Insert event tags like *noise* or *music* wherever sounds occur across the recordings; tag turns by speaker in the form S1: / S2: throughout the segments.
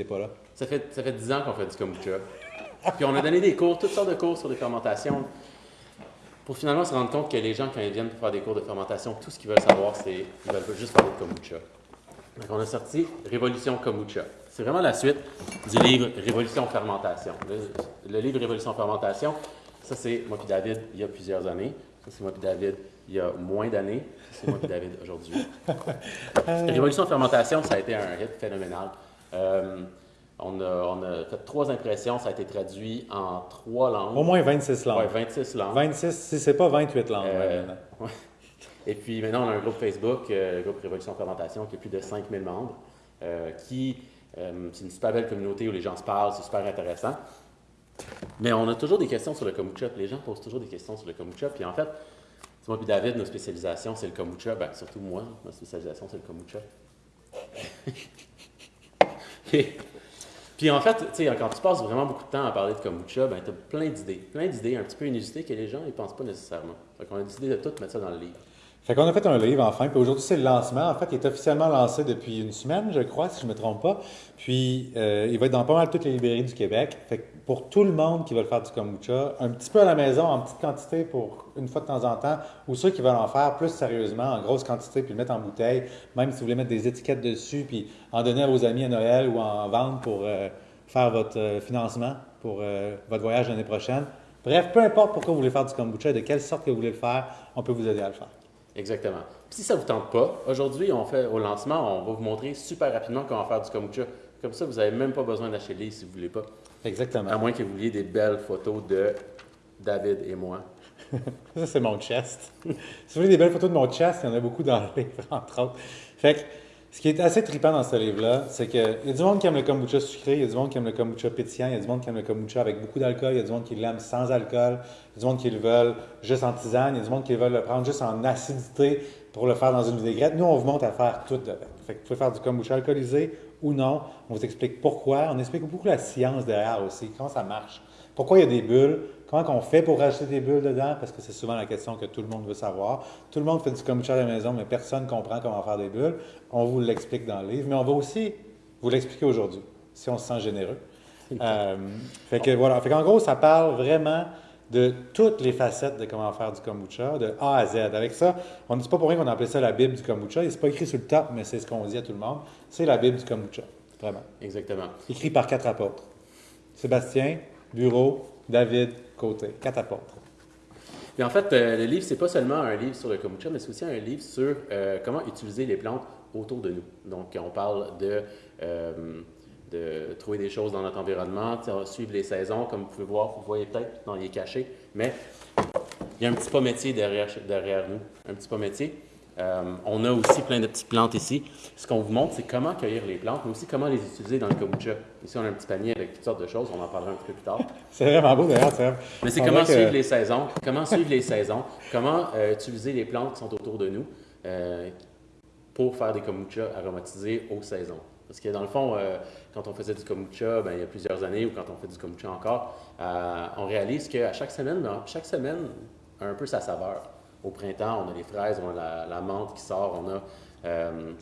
S1: pas là?
S2: Ça fait, ça fait 10 ans qu'on fait du kombucha. Puis on a donné des cours, toutes sortes de cours sur les fermentations, pour finalement se rendre compte que les gens, quand ils viennent pour faire des cours de fermentation, tout ce qu'ils veulent savoir, c'est qu'ils veulent juste parler de kombucha. Donc on a sorti Révolution kombucha. C'est vraiment la suite du livre Révolution fermentation. Le, le livre Révolution fermentation, ça c'est moi puis David il y a plusieurs années. Ça c'est moi puis David il y a moins d'années. Ça c'est moi puis David aujourd'hui. *laughs* Révolution fermentation, ça a été un hit phénoménal. Euh, on a, on a fait trois impressions, ça a été traduit en trois langues.
S1: Au moins 26 langues.
S2: Ouais, 26 langues.
S1: 26, si c'est pas 28 langues.
S2: Euh, ouais. *laughs* Et puis maintenant, on a un groupe Facebook, euh, le groupe Révolution Fermentation, qui a plus de 5000 membres, qui, c'est une super belle communauté où les gens se parlent, c'est super intéressant. Mais on a toujours des questions sur le kombucha, les gens posent toujours des questions sur le kombucha. Puis en fait, c'est moi puis David, nos spécialisations, c'est le kombucha. Ben, surtout moi, ma spécialisation, c'est le kombucha. *laughs* puis, en fait, quand tu passes vraiment beaucoup de temps à parler de kombucha, ben, tu as plein d'idées. Plein d'idées un petit peu inusitées que les gens ne pensent pas nécessairement. Fait qu'on a décidé de tout mettre ça dans le livre.
S1: Fait qu'on a fait un livre enfin, puis aujourd'hui c'est le lancement. En fait, il est officiellement lancé depuis une semaine, je crois, si je ne me trompe pas. Puis euh, il va être dans pas mal toutes les librairies du Québec. Fait que pour tout le monde qui veut faire du kombucha, un petit peu à la maison, en petite quantité pour une fois de temps en temps, ou ceux qui veulent en faire plus sérieusement, en grosse quantité, puis le mettre en bouteille, même si vous voulez mettre des étiquettes dessus, puis en donner à vos amis à Noël ou en vendre pour euh, faire votre euh, financement pour euh, votre voyage l'année prochaine. Bref, peu importe pourquoi vous voulez faire du kombucha et de quelle sorte que vous voulez le faire, on peut vous aider à le faire.
S2: Exactement. Puis si ça ne vous tente pas, aujourd'hui, on fait au lancement, on va vous montrer super rapidement comment faire du kombucha. Comme ça, vous n'avez même pas besoin d'acheter le livre si vous ne voulez pas.
S1: Exactement.
S2: À moins que vous vouliez des belles photos de David et moi. *laughs*
S1: Ça, c'est mon chest. *laughs* si vous voulez des belles photos de mon chest, il y en a beaucoup dans le livre, *laughs* entre autres. Fait que, ce qui est assez trippant dans ce livre-là, c'est qu'il y a du monde qui aime le kombucha sucré, il y a du monde qui aime le kombucha pétillant, il y a du monde qui aime le kombucha avec beaucoup d'alcool, il y a du monde qui l'aime sans alcool, il y a du monde qui le veulent juste en tisane, il y a du monde qui veulent le prendre juste en acidité pour le faire dans une vinaigrette. Nous, on vous montre à faire tout avec. Fait que vous pouvez faire du kombucha alcoolisé ou non. On vous explique pourquoi. On explique beaucoup la science derrière aussi, comment ça marche. Pourquoi il y a des bulles, comment on fait pour rajouter des bulles dedans, parce que c'est souvent la question que tout le monde veut savoir. Tout le monde fait du kombucha à la maison, mais personne ne comprend comment faire des bulles. On vous l'explique dans le livre, mais on va aussi vous l'expliquer aujourd'hui, si on se sent généreux. Euh, fait que voilà. Fait qu'en gros, ça parle vraiment de toutes les facettes de comment faire du kombucha, de A à Z. Avec ça, on ne dit pas pour rien qu'on a appelé ça la Bible du kombucha. C'est pas écrit sur le top, mais c'est ce qu'on dit à tout le monde. C'est la Bible du kombucha, vraiment.
S2: Exactement.
S1: Écrit par quatre apôtres. Sébastien, Bureau, David, Côté. Apôtres.
S2: Puis en fait, euh, le livre, c'est pas seulement un livre sur le kombucha, mais c'est aussi un livre sur euh, comment utiliser les plantes autour de nous. Donc, on parle de, euh, de trouver des choses dans notre environnement, suivre les saisons, comme vous pouvez voir, vous voyez peut-être, non, il est caché, mais il y a un petit pommier derrière, derrière nous, un petit pommier. Euh, on a aussi plein de petites plantes ici. Ce qu'on vous montre, c'est comment cueillir les plantes, mais aussi comment les utiliser dans le kombucha. Ici, on a un petit panier avec toutes sortes de choses, on en parlera un petit peu plus tard. *laughs*
S1: C'est vraiment beau d'ailleurs, Seb.
S2: Mais c'est comment
S1: que-
S2: suivre les saisons, comment suivre les saisons, comment euh, utiliser les plantes qui sont autour de nous euh, pour faire des kombucha aromatisés aux saisons. Parce que dans le fond, quand on faisait du kombucha, ben, il y a plusieurs années, ou quand on fait du kombucha encore, on réalise qu'à chaque semaine, ben, chaque semaine a un peu sa saveur. Au printemps, on a les fraises, on a la, la menthe qui sort, on a... euh,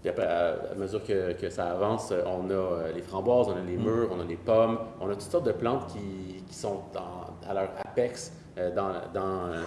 S2: puis à à mesure que, que ça avance, on a euh, les framboises, on a les mûres, on a les pommes, on a toutes sortes de plantes qui, qui sont dans- à leur apex euh, dans, dans, euh,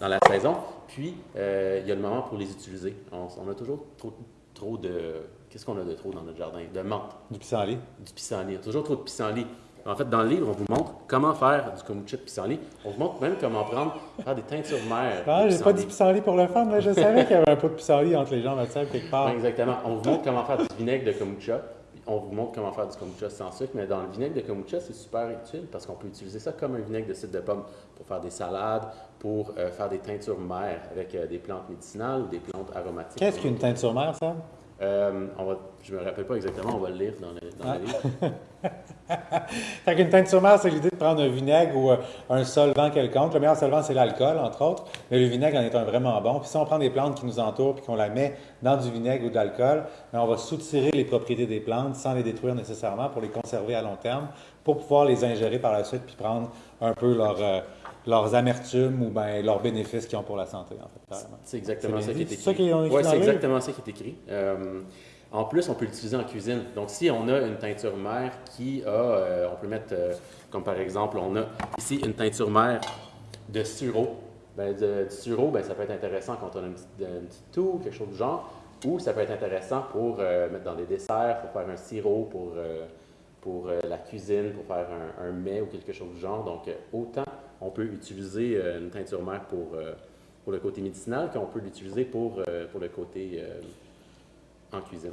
S2: dans la saison. Puis, euh, il y a le moment pour les utiliser. On, on a toujours trop, trop de... Qu'est-ce qu'on a de trop dans notre jardin? De menthe,
S1: Du pissenlit.
S2: du pissenlit. Il y a toujours trop de pissenlit. En fait, dans le livre, on vous montre comment faire du kombucha de pissenlit. On vous montre même comment prendre, faire des teintures mères.
S1: Ah,
S2: de
S1: j'ai pas dit
S2: pissenlit.
S1: pour le fun, mais je savais qu'il y avait un pot de pissenlit entre les jambes à Seb quelque part.
S2: Exactement. On vous montre comment faire du vinaigre de kombucha. On vous montre comment faire du kombucha sans sucre, mais dans le vinaigre de kombucha, c'est super utile parce qu'on peut utiliser ça comme un vinaigre de cidre de pomme pour faire des salades, pour euh, faire des teintures mères avec euh, des plantes médicinales ou des plantes aromatiques.
S1: Qu'est-ce qu'une teinture mère, Seb?
S2: Euh, on va, je me rappelle pas exactement, on va le lire dans le, dans le livre. *laughs*
S1: Fait qu'une teinture mère, c'est l'idée de prendre un vinaigre ou euh, un solvant quelconque. Le meilleur solvant, c'est l'alcool, entre autres, mais le vinaigre en est un vraiment bon. Puis si on prend des plantes qui nous entourent puis qu'on la met dans du vinaigre ou de l'alcool, ben, on va soutirer les propriétés des plantes sans les détruire nécessairement pour les conserver à long terme, pour pouvoir les ingérer par la suite puis prendre un peu leur, euh, leurs amertumes ou ben, leurs bénéfices qu'ils ont pour la santé, en fait.
S2: C'est exactement ça qui est
S1: ça ont écrit
S2: c'est exactement ça qui est écrit. Euh, En plus, on peut l'utiliser en cuisine. Donc, si on a une teinture mère qui a, euh, on peut mettre, euh, comme par exemple, on a ici une teinture mère de sirop. Ben, de- du sirop, ben, ça peut être intéressant quand on a une petite, une petite toux, quelque chose du genre. Ou ça peut être intéressant pour euh, mettre dans des desserts, pour faire un sirop, pour, pour la cuisine, pour faire un, un mets ou quelque chose du genre. Donc, autant on peut utiliser euh, une teinture mère pour, euh, pour le côté médicinal qu'on peut l'utiliser pour, euh, pour le côté en cuisine.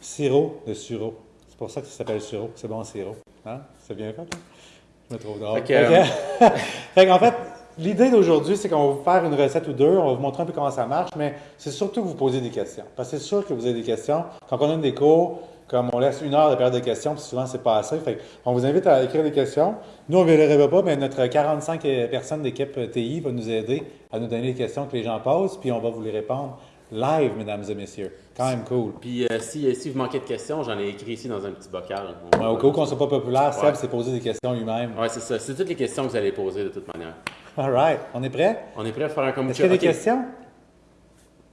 S1: Sirop de sirop. C'est pour ça que ça s'appelle sirop. C'est bon, sirop. Hein? C'est bien fait, hein? Je me trouve drôle.
S2: Que, euh, *laughs*
S1: Fait l'idée d'aujourd'hui, c'est qu'on va vous faire une recette ou deux. On va vous montrer un peu comment ça marche, mais c'est surtout que vous posez des questions. Parce que c'est sûr que vous avez des questions. Quand on a des cours, comme on laisse une heure de période de questions, puis souvent, c'est pas assez. Fait on vous invite à écrire des questions. Nous, on ne verra pas, mais notre 45 personnes d'équipe TI va nous aider à nous donner les questions que les gens posent, puis on va vous les répondre live, mesdames et messieurs. Quand même cool.
S2: Puis euh, si, si vous manquez de questions, j'en ai écrit ici dans un petit bocal.
S1: Ouais, au cas où qu'on ne soit pas populaire. Seb s'est posé des questions lui-même.
S2: Ouais, c'est ça. C'est toutes les questions que vous allez poser de toute manière.
S1: All right. On est prêt?
S2: On est prêt à faire un kombucha?
S1: Est-ce qu'il y a des questions?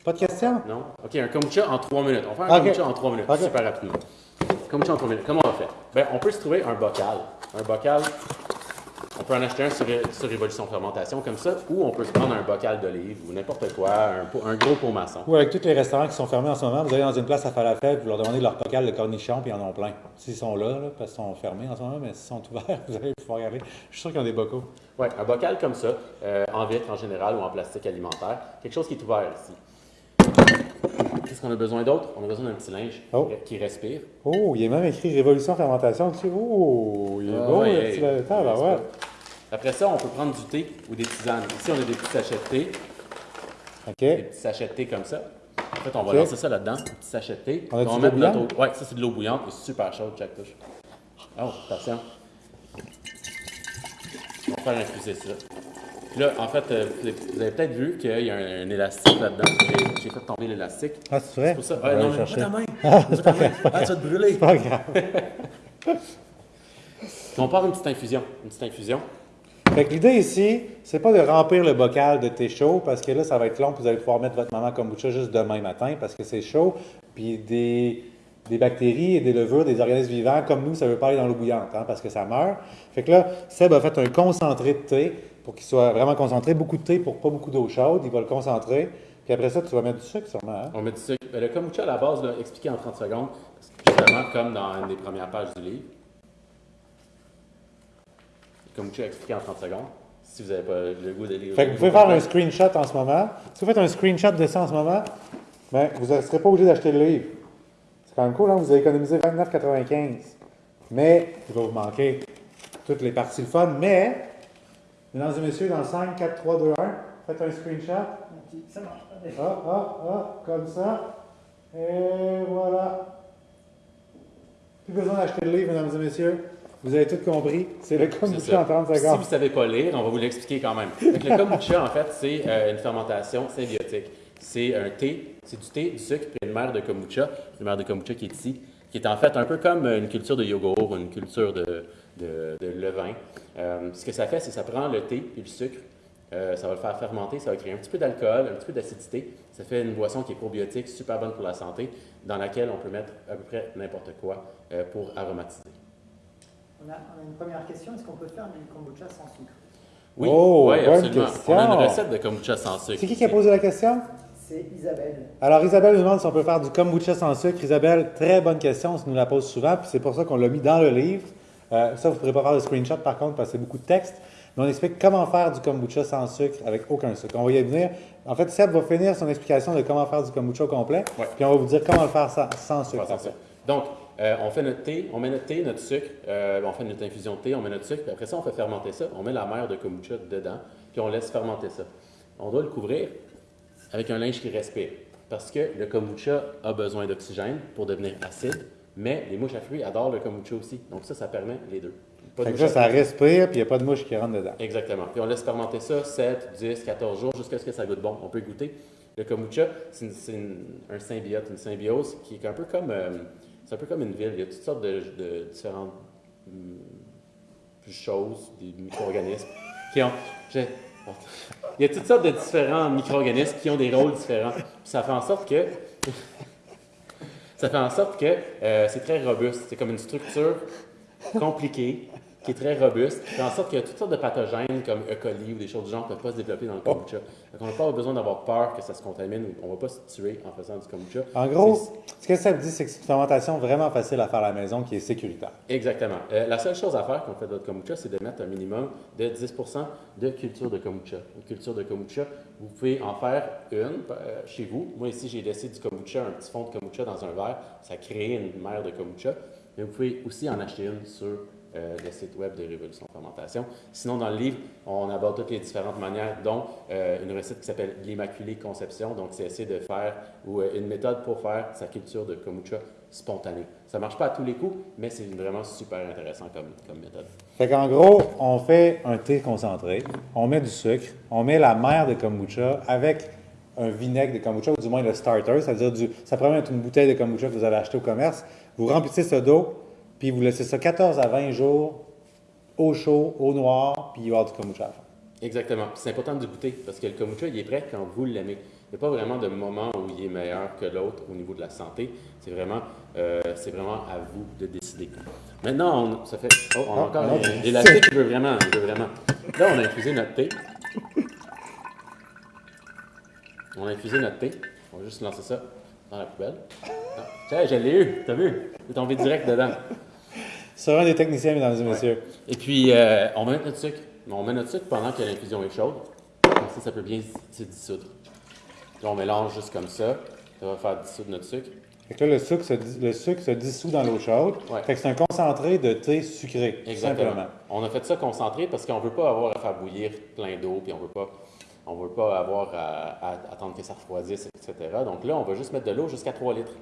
S1: Pas de questions?
S2: Non? OK, un kombucha en trois minutes. On va faire un kombucha en trois minutes, super rapidement. Kombucha en trois minutes. Comment on fait? Ben, on peut se trouver un bocal. Un bocal, on peut en acheter un sur, sur Révolution Fermentation comme ça, ou on peut se prendre un bocal d'olive ou n'importe quoi, un, un gros pot maçon.
S1: Ou avec tous les restaurants qui sont fermés en ce moment, vous allez dans une place à falafel, vous leur demandez de leur bocal de cornichons, puis ils en ont plein. S'ils sont là, là, parce qu'ils sont fermés en ce moment, mais s'ils sont ouverts, *laughs* vous allez pouvoir y aller. Je suis sûr qu'ils ont des bocaux.
S2: Ouais, un bocal comme ça, euh, en vitre en général ou en plastique alimentaire, quelque chose qui est ouvert ici. Qu'est-ce qu'on a besoin d'autre? On a besoin d'un petit linge
S1: Oh.
S2: qui respire.
S1: Oh, il y a même écrit Révolution Fermentation dessus. Oh, il est
S2: Ah,
S1: beau,
S2: ouais,
S1: le petit lettre, là,
S2: n'est-ce
S1: ouais.
S2: Après ça, on peut prendre du thé ou des tisanes. Ici, on a des petits sachets de thé, des
S1: OK.
S2: petits sachets de thé comme ça. En fait, on va lancer ça là-dedans, des petits sachets de thé.
S1: On a-tu
S2: va
S1: de l'eau
S2: Ouais, ça c'est de l'eau bouillante, et super chaude, chaque touche. Oh, attention. On va faire infuser ça. Puis là, en fait, euh, vous avez- peut-être vu qu'il y a un, un élastique là-dedans. J'ai- fait tomber l'élastique.
S1: Ah, c'est vrai?
S2: C'est pour ça.
S1: Va
S2: non, mais ta main. Ta main. Ah, tu vas te brûler.
S1: Pas grave. *laughs*
S2: On part une petite infusion. Une petite infusion.
S1: Fait que l'idée ici, c'est pas de remplir le bocal de thé chaud parce que là, ça va être long, puis vous allez pouvoir mettre votre maman kombucha juste demain matin parce que c'est chaud. Puis des, des bactéries et des levures, des organismes vivants comme nous, ça veut pas aller dans l'eau bouillante hein, parce que ça meurt. Fait que là, Seb a fait un concentré de thé pour qu'il soit vraiment concentré. Beaucoup de thé pour pas beaucoup d'eau chaude. Il va le concentrer. Puis après ça, tu vas mettre du sucre sûrement. Hein?
S2: On met du sucre. Ben, Le kombucha, à la base, là, expliqué en 30 secondes, justement comme dans une des premières pages du livre. Le kombucha expliqué en 30 secondes, si vous n'avez pas le goût de lire.
S1: Fait que vous pouvez faire un screenshot en ce moment. Si vous faites un screenshot de ça en ce moment, ben, vous ne serez pas obligé d'acheter le livre. C'est quand même cool, hein? vous allez économiser 29,95. Mais il va vous manquer toutes les parties le fun. Mais, mesdames et messieurs, dans 5, 4, 3, 2, 1, faites un screenshot.
S3: Ça marche pas.
S1: Ah, ah, ah, comme ça. Et voilà. Plus besoin d'acheter le livre, mesdames et messieurs. Vous avez tout compris. C'est le kombucha en 30
S2: Si
S1: secondes.
S2: vous ne savez pas lire, on va vous l'expliquer quand même. Fait que le kombucha, en fait, c'est euh, une fermentation symbiotique. C'est un thé, c'est du thé, du sucre, puis une mère de kombucha, une mère de kombucha qui est ici, qui est en fait un peu comme une culture de yogourt, une culture de, de, de levain. Euh, ce que ça fait, c'est que ça prend le thé et le sucre, euh, ça va le faire fermenter, ça va créer un petit peu d'alcool, un petit peu d'acidité. Ça fait une boisson qui est probiotique, super bonne pour la santé, dans laquelle on peut mettre à peu près n'importe quoi euh, pour aromatiser.
S3: On a, on a une première question. Est-ce qu'on peut faire du kombucha sans sucre?
S2: Oui,
S1: Oh,
S2: ouais,
S1: bonne
S2: absolument.
S1: question.
S2: On a une recette de kombucha sans sucre.
S1: C'est qui qui a posé la question?
S3: C'est Isabelle.
S1: Alors, Isabelle nous demande si on peut faire du kombucha sans sucre. Isabelle, très bonne question, on nous la pose souvent, puis c'est pour ça qu'on l'a mis dans le livre. Euh, ça, vous ne pourrez pas faire de screenshot par contre, parce que c'est beaucoup de texte. Mais on explique comment faire du kombucha sans sucre avec aucun sucre. On va y venir. En fait, Seb va finir son explication de comment faire du kombucha au complet,
S2: Ouais.
S1: puis on va vous dire comment le faire sans, sans sucre.
S2: Donc, euh, on fait notre thé, on met notre thé, notre sucre, euh, on fait notre infusion de thé, on met notre sucre, puis après ça, on fait fermenter ça. On met la mère de kombucha dedans, puis on laisse fermenter ça. On doit le couvrir avec un linge qui respire. Parce que le kombucha a besoin d'oxygène pour devenir acide, mais les mouches à fruits adorent le kombucha aussi. Donc ça, ça permet les deux. Pas de
S1: Fait que ça, ça respire, puis il n'y a pas de mouche qui rentre dedans.
S2: Exactement. Puis on laisse fermenter ça 7, 10, 14 jours jusqu'à ce que ça goûte bon. On peut goûter. Le kombucha, c'est un symbiote, une symbiose qui est un peu comme, euh, c'est un peu comme une ville. Il y a toutes sortes de, de différentes hum, choses, des micro-organismes *laughs* qui ont. Il y a toutes sortes de différents micro-organismes qui ont des rôles différents. Puis ça fait en sorte que Ça fait en sorte que euh, c'est très robuste. C'est comme une structure compliquée qui est très robuste, qui fait en sorte que toutes sortes de pathogènes comme E. coli ou des choses du genre ne peuvent pas se développer dans le kombucha. Donc, on n'a pas besoin d'avoir peur que ça se contamine ou on ne va pas se tuer en faisant du kombucha.
S1: En gros, ce que ça veut dire, c'est que c'est une fermentation vraiment facile à faire à la maison qui est sécuritaire.
S2: Exactement. Euh, la seule chose à faire quand on fait votre kombucha, c'est de mettre un minimum de 10% de culture de kombucha. Une culture de kombucha, vous pouvez en faire une euh, chez vous. Moi, ici, j'ai laissé du kombucha, un petit fond de kombucha dans un verre. Ça crée une mer de kombucha. Mais vous pouvez aussi en acheter une sur euh, le site web de Révolution Fermentation. Sinon, dans le livre, on aborde toutes les différentes manières, dont euh, une recette qui s'appelle l'Immaculée Conception. Donc, c'est essayer de faire, ou euh, une méthode pour faire sa culture de kombucha spontanée. Ça marche pas à tous les coups, mais c'est vraiment super intéressant comme, méthode.
S1: Fait qu'en gros, on fait un thé concentré, on met du sucre, on met la mer de kombucha avec un vinaigre de kombucha, ou du moins le starter, c'est-à-dire du, ça pourrait être une bouteille de kombucha que vous avez acheté au commerce. Vous remplissez ça d'eau, puis vous laissez ça 14 à 20 jours au chaud, au noir, puis il va y avoir du kombucha à la fin.
S2: Exactement. C'est important de goûter parce que le kombucha, il est prêt quand vous l'aimez. Il n'y a pas vraiment de moment où il est meilleur que l'autre au niveau de la santé. C'est vraiment, euh, c'est vraiment à vous de décider. Maintenant, on, ça fait. Oh, on a
S1: Ah,
S2: encore l'élastique, il veut vraiment, il veut vraiment. Là, on a infusé notre thé. On a infusé notre thé. On va juste lancer ça dans la poubelle. Ah, Tiens, je l'ai eu, t'as vu? Il est tombé direct dedans.
S1: Sur un des techniciens, mesdames et messieurs.
S2: Et puis, euh, on va mettre notre sucre. On met notre sucre pendant que l'infusion est chaude. Comme ça, ça peut bien se dissoudre. Là, on mélange juste comme ça. Ça va faire dissoudre notre sucre.
S1: Fait que là, le sucre se, le sucre se dissout dans l'eau chaude.
S2: Ouais.
S1: Fait que c'est un concentré de thé sucré,
S2: Exactement.
S1: simplement.
S2: On a fait ça concentré parce qu'on ne veut pas avoir à faire bouillir plein d'eau, puis on veut pas, on veut pas avoir à, à attendre que ça refroidisse, etc. Donc là, on va juste mettre de l'eau jusqu'à 3 litres.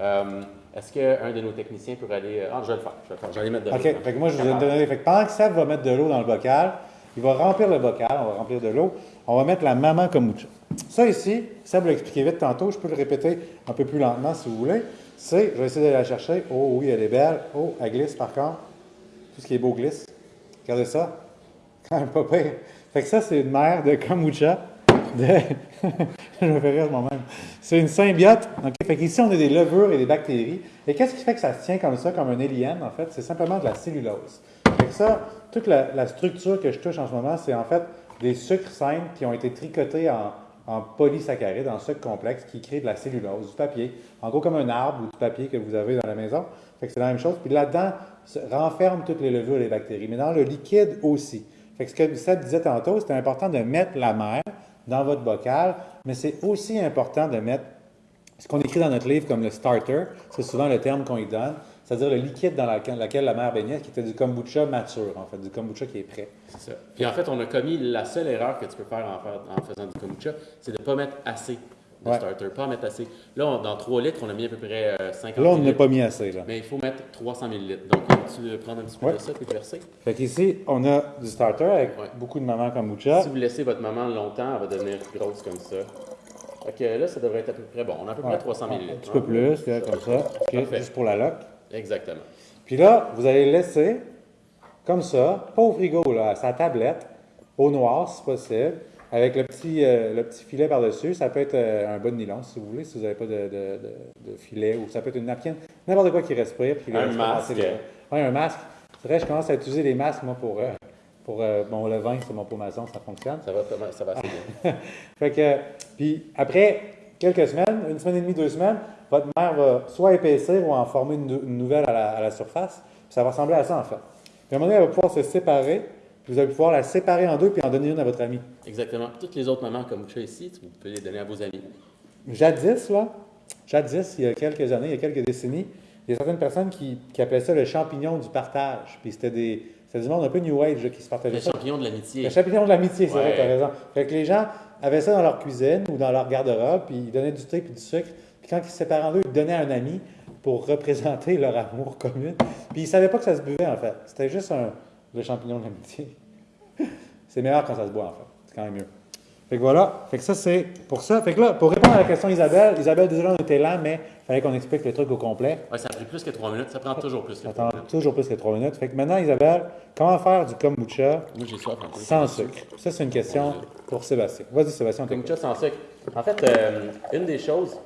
S2: Euh, Est-ce qu'un de nos techniciens pourrait aller... Ah, je vais le faire. Je vais, le faire. Je vais aller mettre de l'eau.
S1: OK. Fait que moi, je vous ai donné. Fait que pendant que Seb va mettre de l'eau dans le bocal, il va remplir le bocal, on va remplir de l'eau. On va mettre la maman kombucha. Ça ici, Seb l'a expliqué vite tantôt, je peux le répéter un peu plus lentement si vous voulez. C'est, je vais essayer d'aller la chercher. Oh oui, elle est belle. Oh, elle glisse par contre. Tout ce qui est beau glisse. Regardez ça. Quand *laughs* même pas pire. Fait que ça, c'est une mère de kombucha. De... *laughs* *laughs* je me fais rire moi-même. C'est une symbiote. OK? Fait qu'ici, on a des levures et des bactéries. Et qu'est-ce qui fait que ça se tient comme ça, comme un alien, en fait? C'est simplement de la cellulose. Fait ça, toute la, structure que je touche en ce moment, c'est en fait des sucres simples qui ont été tricotés en, en polysaccharides, en sucre complexe, qui créent de la cellulose, du papier. En gros, comme un arbre ou du papier que vous avez dans la maison. Fait c'est la même chose. Puis là-dedans, renferme toutes les levures et les bactéries. Mais dans le liquide aussi. Fait ce que Seb disait tantôt, c'était important de mettre la mer dans votre bocal, mais c'est aussi important de mettre ce qu'on écrit dans notre livre comme le starter, c'est souvent le terme qu'on y donne, c'est-à-dire le liquide dans laquelle la mer baignait, qui était du kombucha mature, en fait, du kombucha qui est prêt.
S2: C'est. Puis en fait, on a commis la seule erreur que tu peux faire en, faire- en faisant du kombucha, c'est de ne pas mettre assez de
S1: Ouais.
S2: starter, pas mettre assez. Là, on- dans 3 litres, on a mis à peu près euh, 50
S1: Là, on n'a pas mis assez, là.
S2: Mais il faut mettre 300 millilitres. Donc, tu veux prendre un petit peu
S1: Ouais.
S2: de ça le verser.
S1: Fait qu'ici, on a du starter avec
S2: Ouais.
S1: beaucoup de maman kombucha.
S2: Si vous laissez votre maman longtemps, elle va devenir grosse comme ça. Fait que là, ça devrait être à peu près bon. On a à peu près
S1: Ouais.
S2: 300
S1: Un
S2: millilitres.
S1: petit peu
S2: hein.
S1: plus, là, comme ça, juste pour la loc.
S2: Exactement.
S1: Puis là, vous allez laisser comme ça, pas au frigo, là, à sa tablette, au noir si possible, avec le petit, euh, le petit filet par-dessus. Ça peut être euh, un bas de nylon si vous voulez, si vous n'avez pas de, de- de- de filet, ou ça peut être une napkin, n'importe quoi qui respire. Puis
S2: Un masque.
S1: les- Ouais, un masque. C'est vrai, je commence à utiliser les masques, moi, pour, euh, pour euh, bon, le vin, c'est mon pot maçon, ça fonctionne.
S2: Ça va, ça va assez *laughs* bien.
S1: Fait que, puis après quelques semaines, une semaine et demie, deux semaines, votre mère va soit épaissir ou en former une nouvelle à la, à la surface. Puis ça va ressembler à ça, en fait. Puis à un moment donné, elle va pouvoir se séparer. Vous allez pouvoir la séparer en deux puis en donner une à votre ami.
S2: Exactement. Toutes les autres mamans comme ça ici, vous pouvez les donner à vos amis.
S1: Jadis, là, jadis, il y a quelques années, il y a quelques décennies, il y a certaines personnes qui, qui appelaient ça le champignon du partage. Puis c'était des, c'était du monde un peu New Age là, qui se partageait
S2: Les
S1: ça.
S2: champignons de l'amitié.
S1: Le champignon de l'amitié, c'est vrai, tu as raison. Fait que les gens avaient ça dans leur cuisine ou dans leur garde-robe, puis ils donnaient du thé puis du sucre. Puis quand ils se séparaient en deux, ils donnaient à un ami pour représenter leur amour commun. Puis ils ne savaient pas que ça se buvait, en fait. C'était juste un, le champignon de l'amitié. *laughs* c'est meilleur quand ça se boit, en fait. C'est quand même mieux. Fait que voilà. Fait que ça, c'est pour ça. Fait que là, pour répondre à la question d'Isabelle, Isabelle, désolé, on était lent, mais il fallait qu'on explique le truc au complet.
S2: Ouais, ça a pris plus que 3 minutes. Ça prend toujours plus que
S1: Ça
S2: 3
S1: prend toujours plus que trois minutes. Fait que maintenant, Isabelle, comment faire du kombucha
S2: soif
S1: sans sucre? Ça, c'est une question pour Sébastien. Vas-y, Sébastien.
S2: Kombucha sans sucre. En fait, euh, une des choses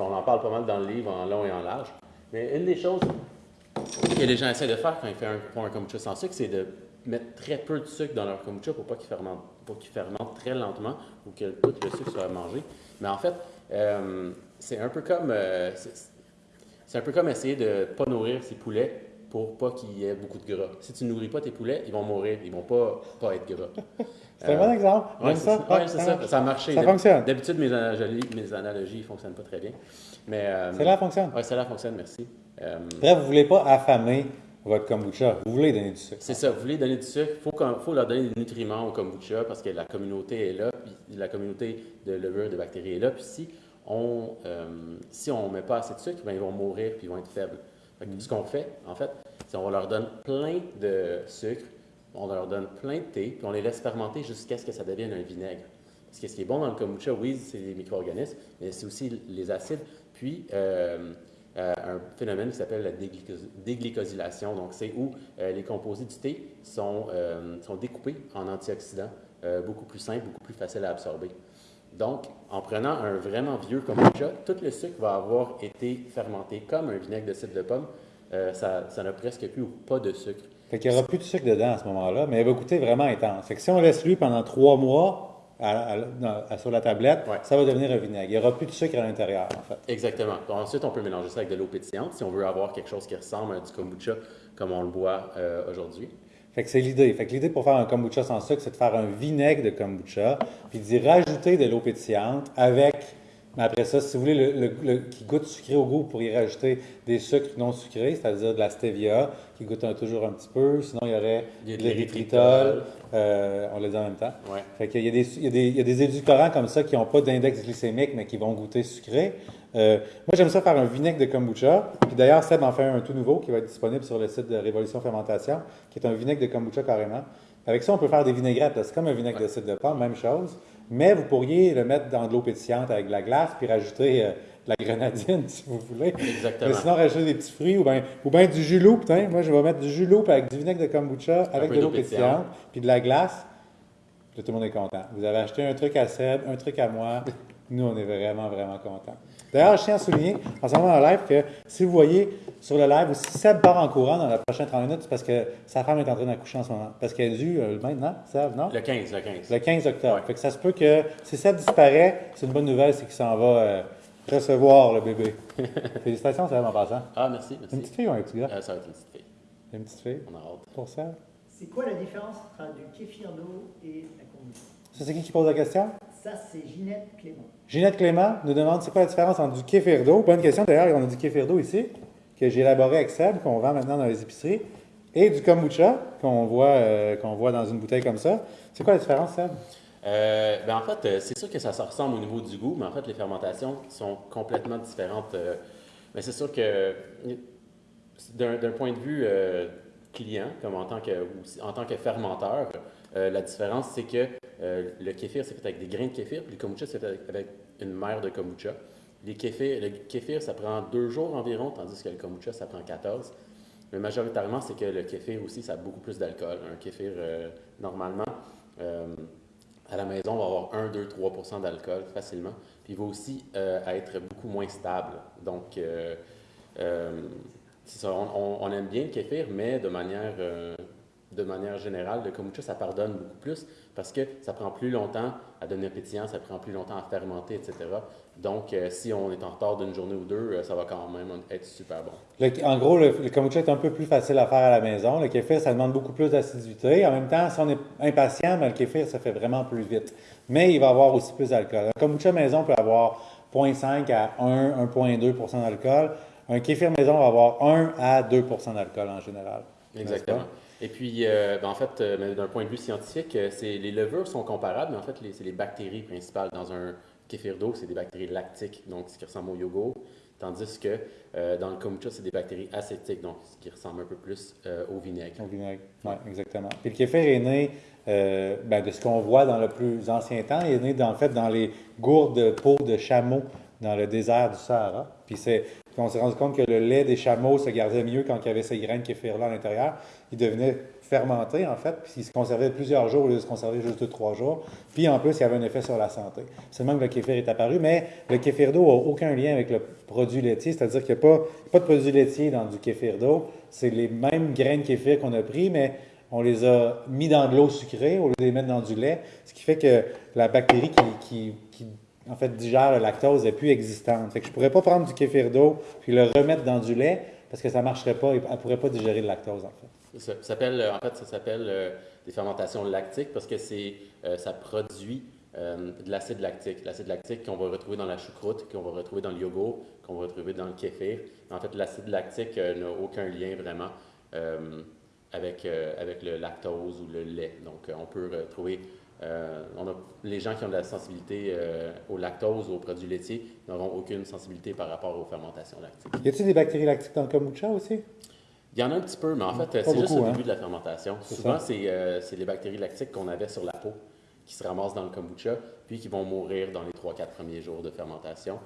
S2: on en parle pas mal dans le livre, en long et en large. Mais une des choses que les gens essaient de faire quand ils font un, un kombucha sans sucre, c'est de mettre très peu de sucre dans leur kombucha pour pas qu'il fermente, pour qu'il fermente très lentement ou que tout le sucre soit mangé. Mais en fait, euh, c'est un peu comme euh, c'est un peu comme essayer de ne pas nourrir ses poulets pour pas qu'il y ait beaucoup de gras. Si tu ne nourris pas tes poulets, ils vont mourir, ils vont pas, pas être gras.
S1: c'est un bon exemple.
S2: Oui, c'est ça. Ouais, ça. ça. a marché.
S1: Ça fonctionne.
S2: D'habitude, mes analogies, mes analogies ne fonctionnent pas très bien. Mais, euh,
S1: celle-là fonctionne.
S2: Oui, celle-là fonctionne, merci.
S1: Bref, vous ne voulez pas affamer votre kombucha. Vous voulez donner du sucre.
S2: C'est ça, vous voulez donner du sucre. Il faut, faut, leur donner des nutriments au kombucha parce que la communauté est là, puis la communauté de levure, de bactéries est là. Puis si on euh, si on met pas assez de sucre, ben, ils vont mourir puis ils vont être faibles. Ce qu'on fait, en fait, c'est qu'on leur donne plein de sucre, on leur donne plein de thé, puis on les laisse fermenter jusqu'à ce que ça devienne un vinaigre. Parce que ce qui est bon dans le kombucha, oui, c'est les micro-organismes, mais c'est aussi les acides, puis euh, euh, un phénomène qui s'appelle la déglycosylation. Donc, c'est où euh, les composés du thé sont, sont découpés en antioxydants, beaucoup plus simples, beaucoup plus faciles à absorber. Donc, en prenant un vraiment vieux kombucha, tout le sucre va avoir été fermenté comme un vinaigre de cidre de pomme. ça n'a presque plus ou pas de sucre.
S1: Fait qu'il n'y aura plus de sucre dedans à ce moment-là, mais il va goûter vraiment intense. Fait que si on laisse lui pendant trois mois, sur la tablette, ça va devenir un vinaigre. Il n'y aura plus de sucre à l'intérieur, en fait.
S2: Exactement. ensuite, on peut mélanger ça avec de l'eau pétillante si on veut avoir quelque chose qui ressemble à du kombucha comme on le boit euh, aujourd'hui.
S1: Fait que c'est l'idée. Fait que l'idée pour faire un kombucha sans sucre, c'est de faire un vinaigre de kombucha, puis d'y rajouter de l'eau pétillante avec mais après ça, si vous voulez le, le, qui goûte sucré au goût, vous pourriez rajouter des sucres non sucrés, c'est-à-dire de la stevia, qui goûte toujours un petit peu. Sinon, il y aurait de l'érythritol. Euh, on le dit en même temps.
S2: Ouais.
S1: Fait qu'il y, a des, il, y a des, il y a des édulcorants comme ça qui n'ont pas d'index glycémique, mais qui vont goûter sucré. Euh, moi, j'aime ça faire un vinaigre de kombucha. Puis d'ailleurs, Seb en fait un tout nouveau qui va être disponible sur le site de Révolution Fermentation, qui est un vinaigre de kombucha carrément. Avec ça, on peut faire des vinaigrettes. C'est comme un vinaigre de cidre de pomme, même chose. Mais vous pourriez le mettre dans de l'eau pétillante avec de la glace, puis rajouter euh, de la grenadine, *laughs* si vous voulez.
S2: Exactement.
S1: Mais sinon, rajouter des petits fruits ou bien ou ben du jus loup. Moi, je vais mettre du jus loup avec du vinaigre de kombucha, avec de l'eau pétillante, puis de la glace. tout le monde est content. Vous avez acheté un truc à Seb, un truc à moi. Nous, on est vraiment, vraiment contents. D'ailleurs, je tiens à souligner, en ce moment en live, que si vous voyez sur le live, si Seb part en courant dans la prochaine 30 minutes, c'est parce que sa femme est en train d'accoucher en ce moment. Parce qu'elle est due euh, maintenant, Seb, non?
S2: Le 15, le 15.
S1: Le 15 octobre. Fait que ça se peut que si Seb disparaît, c'est une bonne nouvelle, c'est qu'il s'en va euh, recevoir le bébé. *laughs* Félicitations, Seb, en passant.
S2: Ah, merci, merci.
S1: Une petite fille ou un petit gars?
S2: Euh, ça va être une petite fille.
S1: Une petite fille?
S2: On a hâte.
S1: Pour Seb?
S3: C'est quoi la différence entre du kéfir d'eau et la kombucha?
S1: Ça, c'est qui qui pose la question?
S3: Ça, c'est Ginette Clément.
S1: Ginette Clément nous demande c'est quoi la différence entre du kéfir d'eau. Bonne question. D'ailleurs, on a du kéfir d'eau ici, que j'ai élaboré avec Seb, qu'on vend maintenant dans les épiceries, et du kombucha, qu'on voit, euh, qu'on voit dans une bouteille comme ça. C'est quoi la différence, Seb?
S2: Euh, ben en fait, euh, c'est sûr que ça se ressemble au niveau du goût, mais en fait, les fermentations sont complètement différentes. mais c'est sûr que d'un point de vue client, comme en tant que, en tant que fermenteur, la différence, c'est que le kéfir, c'est fait avec des grains de kéfir, puis le kombucha, c'est fait avec une mère de kombucha. Les le kéfir, ça prend deux jours environ, tandis que le kombucha, ça prend 14. Mais majoritairement, c'est que le kéfir aussi, ça a beaucoup plus d'alcool. Un kéfir, euh, normalement, euh, à la maison, va avoir 1, 2, 3% d'alcool facilement. Puis il va aussi euh, être beaucoup moins stable. Donc, on, on, aime bien le kéfir, mais de manière de manière générale, le kombucha, ça pardonne beaucoup plus parce que ça prend plus longtemps à devenir pétillant, ça prend plus longtemps à fermenter, etc. Donc, euh, si on est en retard d'une journée ou deux, euh, ça va quand même être super bon.
S1: en gros, le, kombucha est un peu plus facile à faire à la maison. Le kéfir, ça demande beaucoup plus d'acidité. En même temps, si on est impatient, ben, le kéfir, ça fait vraiment plus vite. Mais il va avoir aussi plus d'alcool. Un kombucha maison peut avoir 0,5 à 1, 1,2% d'alcool. Un kéfir maison va avoir 1 à 2% d'alcool en général.
S2: Exactement. Et puis, euh, ben, en fait, euh, d'un point de vue scientifique, euh, les levures sont comparables, mais en fait, c'est les bactéries principales. Dans un kéfir d'eau, c'est des bactéries lactiques, donc ce qui ressemble au yogourt, tandis que dans le kombucha, c'est des bactéries acétiques, donc ce qui ressemble un peu plus au vinaigre.
S1: Au vinaigre, oui, exactement. Puis le kéfir est né ben, de ce qu'on voit dans le plus ancien temps. Il est né, en fait, dans les gourdes de peau de chameau dans le désert du Sahara. Puis c'est, on s'est rendu compte que le lait des chameaux se gardait mieux quand il y avait ces graines de kéfir-là à l'intérieur. Il devenait fermenté, en fait, puis il se conservait plusieurs jours au lieu de se conserver juste deux, trois jours. Puis en plus, il y avait un effet sur la santé. Même que le kéfir est apparu, mais le kéfir d'eau n'a aucun lien avec le produit laitier, c'est-à-dire qu'il n'y a pas, de produit laitier dans du kéfir d'eau. C'est les mêmes graines kéfir qu'on a pris, mais on les a mis dans de l'eau sucrée au lieu de les mettre dans du lait, ce qui fait que la bactérie qui, qui, en fait, digère le lactose n'est plus existante. Fait je ne pourrais pas prendre du kéfir d'eau puis le remettre dans du lait parce que ça ne marcherait pas, elle ne pourrait pas digérer le lactose, en fait.
S2: Ça, s'appelle, en fait, ça s'appelle euh, des fermentations lactiques parce que c'est, euh, ça produit euh, de l'acide lactique. L'acide lactique qu'on va retrouver dans la choucroute, qu'on va retrouver dans le yogourt, qu'on va retrouver dans le kéfir. En fait, l'acide lactique n'a aucun lien vraiment avec, avec le lactose ou le lait. Donc, on peut retrouver on a, les gens qui ont de la sensibilité au lactose ou aux produits laitiers n'auront aucune sensibilité par rapport aux fermentations lactiques.
S1: Y a-t-il des bactéries lactiques dans le kombucha aussi?
S2: Il y en a un petit peu, mais en fait, c'est juste au début hein. de la fermentation. Souvent, euh, c'est les bactéries lactiques qu'on avait sur la peau qui se ramassent dans le kombucha, puis qui vont mourir dans les 3-4 premiers jours de fermentation.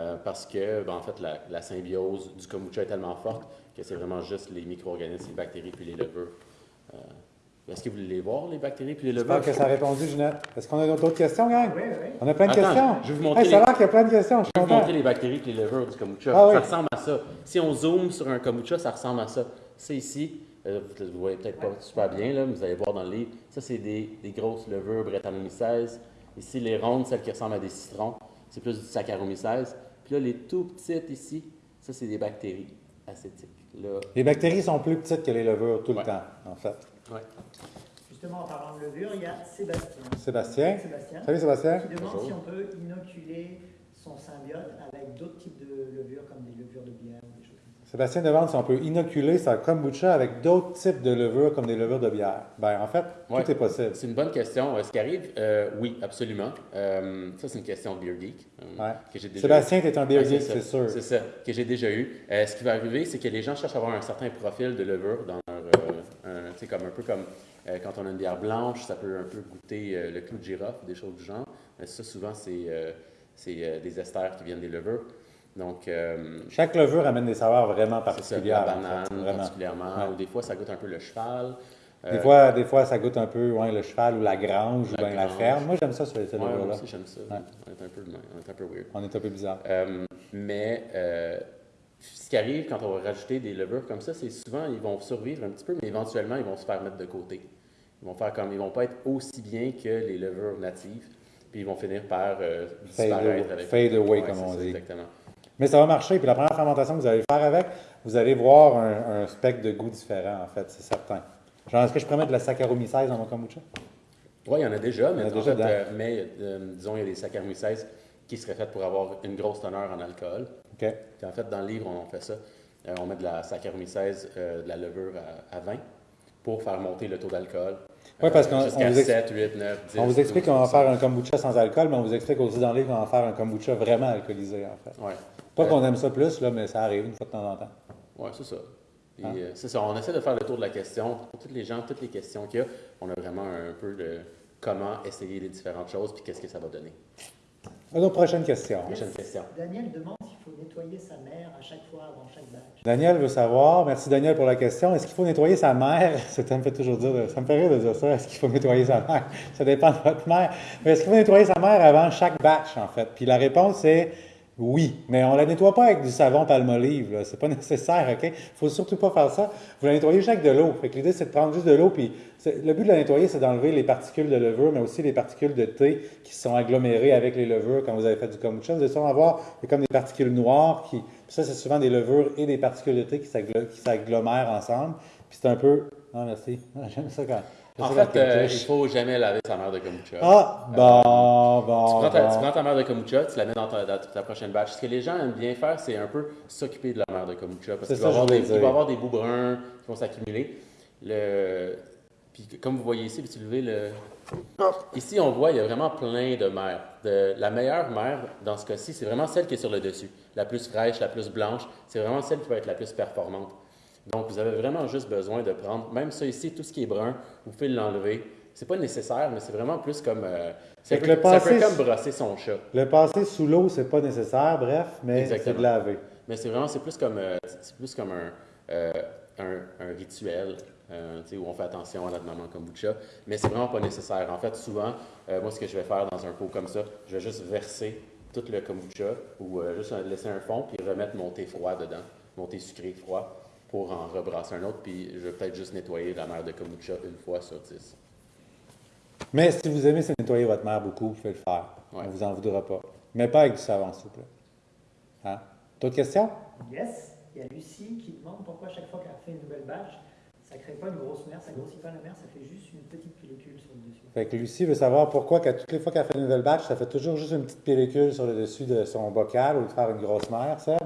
S2: Euh, parce que, ben, en fait, la, symbiose du kombucha est tellement forte que c'est vraiment juste les micro-organismes, les bactéries, puis les levures. Est-ce que vous voulez les voir, les bactéries puis les levures?
S1: J'espère que ça a répondu, Ginette. Est-ce qu'on a d'autres questions, gang?
S3: Oui, oui.
S1: On a plein de questions.
S2: Je vais vous montrer.
S1: Ça a l'air qu'il y a plein de questions.
S2: Je, vais vous montrer les bactéries puis les levures du kombucha. Ah ça ressemble à ça. Si on zoome sur un kombucha, ça ressemble à ça. C'est ici. Euh, vous ne voyez peut-être pas super bien, là, mais vous allez voir dans le livre. Ça, c'est des, des, grosses levures Brettanomyces. Ici, les rondes, celles qui ressemblent à des citrons, c'est plus du Saccharomyces. Puis là, les tout petites ici, ça, c'est des bactéries acétiques. Là,
S1: les bactéries sont plus petites que les levures tout le temps, en fait.
S2: Ouais
S3: en parlant de levure, il y a Sébastien.
S1: Sébastien.
S3: Sébastien.
S1: Salut Sébastien.
S3: Qui demande si on peut inoculer son symbiote avec d'autres types de levures, comme des levures de bière
S1: Sébastien demande si on peut inoculer sa kombucha avec d'autres types de levures, comme des levures de bière. Ben, en fait, tout est possible.
S2: C'est une bonne question. Ce qui arrive, euh, oui, absolument. Euh, ça, c'est une question de Beer Geek.
S1: Euh, que déjà Sébastien, tu es un Beer Geek, c'est sûr.
S2: C'est ça, que j'ai déjà eu. ce qui va arriver, c'est que les gens cherchent à avoir un certain profil de levure dans leur. c'est comme un peu comme euh, quand on a une bière blanche, ça peut un peu goûter euh, le clou de girofle, des choses du genre. Mais ça, souvent, c'est euh, des esters qui viennent des levures. Donc,
S1: Chaque levure amène des saveurs vraiment particulières.
S2: Ça, la banane, particulièrement. Ou des fois, ça goûte un peu le cheval.
S1: Des, fois, des fois, ça goûte un peu ouais, le cheval ou la grange ou bien la ferme. Moi, j'aime ça sur les levures-là.
S2: Moi aussi, j'aime ça. On, est un peu, on est un peu weird.
S1: On est un peu bizarre.
S2: mais ce qui arrive quand on va rajouter des levures comme ça, c'est souvent, ils vont survivre un petit peu, mais éventuellement, ils vont se faire mettre de côté. Ils vont faire comme, ils vont pas être aussi bien que les levures natives, puis ils vont finir par euh, disparaître
S1: avec. Fade away, comme on dit. Exactement. Mais ça va marcher. Puis la première fermentation que vous allez faire avec, vous allez voir un, spectre de goût différent, en fait, c'est certain. Genre, est-ce que je pourrais mettre de la Saccharomyces dans mon kombucha?
S2: Oui, il y en a déjà, mais, euh, mais euh, disons, il y a des Saccharomyces qui seraient faites pour avoir une grosse teneur en alcool.
S1: OK.
S2: Puis en fait, dans le livre, on fait ça. on met de la Saccharomyces, de la levure à, à 20 pour faire monter le taux d'alcool.
S1: Oui, parce qu'on
S2: vous, 7, 8, 9, 10,
S1: on vous explique qu'on va faire un kombucha sans alcool, mais on vous explique aussi dans le livre qu'on va faire un kombucha vraiment alcoolisé, en fait.
S2: Ouais.
S1: Pas qu'on aime ça plus, là, mais ça arrive une fois de temps en temps.
S2: Oui, c'est ça. Hein? Euh, c'est ça. On essaie de faire le tour de la question. Pour toutes les gens, toutes les questions qu'il y a, on a vraiment un peu de comment essayer les différentes choses, puis qu'est-ce que ça va donner.
S1: Alors, prochaine question.
S2: Prochaine question.
S3: Daniel demande faut nettoyer sa mère à chaque fois avant chaque batch.
S1: Daniel veut savoir, merci Daniel pour la question, est-ce qu'il faut nettoyer sa mère? *laughs* Ça me fait toujours dire, ça me fait rire de dire ça, est-ce qu'il faut nettoyer sa mère? *laughs* Ça dépend de votre mère. Mais est-ce qu'il faut nettoyer sa mère avant chaque batch, en fait? Puis la réponse est oui, mais on la nettoie pas avec du savon palmolive. Ce n'est pas *laughs* nécessaire, OK? Faut surtout pas faire ça. Vous la nettoyez juste avec de l'eau. l'idée, c'est de prendre juste de l'eau. Puis le but de la nettoyer, c'est d'enlever les particules de levure, mais aussi les particules de thé qui sont agglomérées avec les levures quand vous avez fait du kombucha. Vous allez souvent avoir comme des particules noires. Qui, ça, c'est souvent des levures et des particules de thé qui s'agglomèrent ensemble. Puis c'est un peu... Non, merci. *laughs* J'aime ça quand...
S2: En fait, euh, il ne faut jamais laver sa mère de kombucha.
S1: Ah, bon, bon.
S2: Tu prends, ta, mère de kombucha, tu la mets dans ta, prochaine batch. Ce que les gens aiment bien faire, c'est un peu s'occuper de la mère de kombucha. Parce qu'il va, avoir des, il va avoir des bouts bruns qui vont s'accumuler. Le... Puis comme vous voyez ici, vous levez le. Ici, on voit, il y a vraiment plein de mères. De... La meilleure mère, dans ce cas-ci, c'est vraiment celle qui est sur le dessus. La plus fraîche, la plus blanche. C'est vraiment celle qui va être la plus performante. Donc, vous avez vraiment juste besoin de prendre, même ça ici, tout ce qui est brun, vous pouvez l'enlever, c'est pas nécessaire, mais c'est vraiment plus comme. euh,
S1: le passé-
S2: comme brosser son chat.
S1: Le passer sous l'eau, c'est pas nécessaire, bref, mais c'est de laver.
S2: Mais c'est vraiment, c'est plus comme, euh, c'est plus comme un, euh, un, un rituel, euh, où on fait attention à notre maman kombucha, mais c'est vraiment pas nécessaire. En fait, souvent, euh, moi, ce que je vais faire dans un pot comme ça, je vais juste verser tout le kombucha ou euh, juste laisser un fond puis remettre mon thé froid dedans, mon thé sucré froid pour en rebrasser un autre, puis je vais peut-être juste nettoyer la mer de kombucha une fois sur dix.
S1: Mais si vous aimez nettoyer votre mère beaucoup, vous pouvez le faire.
S2: Ouais.
S1: On vous en voudra pas. Mais pas avec du savon, s'il vous plaît. Hein? D'autres questions?
S3: Yes, il y a Lucie qui demande pourquoi chaque fois qu'elle fait une nouvelle batch, ça ne crée pas une grosse mer, ça ne grossit pas la mer, ça fait juste une petite pellicule sur le dessus.
S1: Fait que Lucie veut savoir pourquoi, qu'à toutes les fois qu'elle fait une nouvelle batch, ça fait toujours juste une petite pellicule sur le dessus de son bocal au lieu de faire une grosse mer, Seb?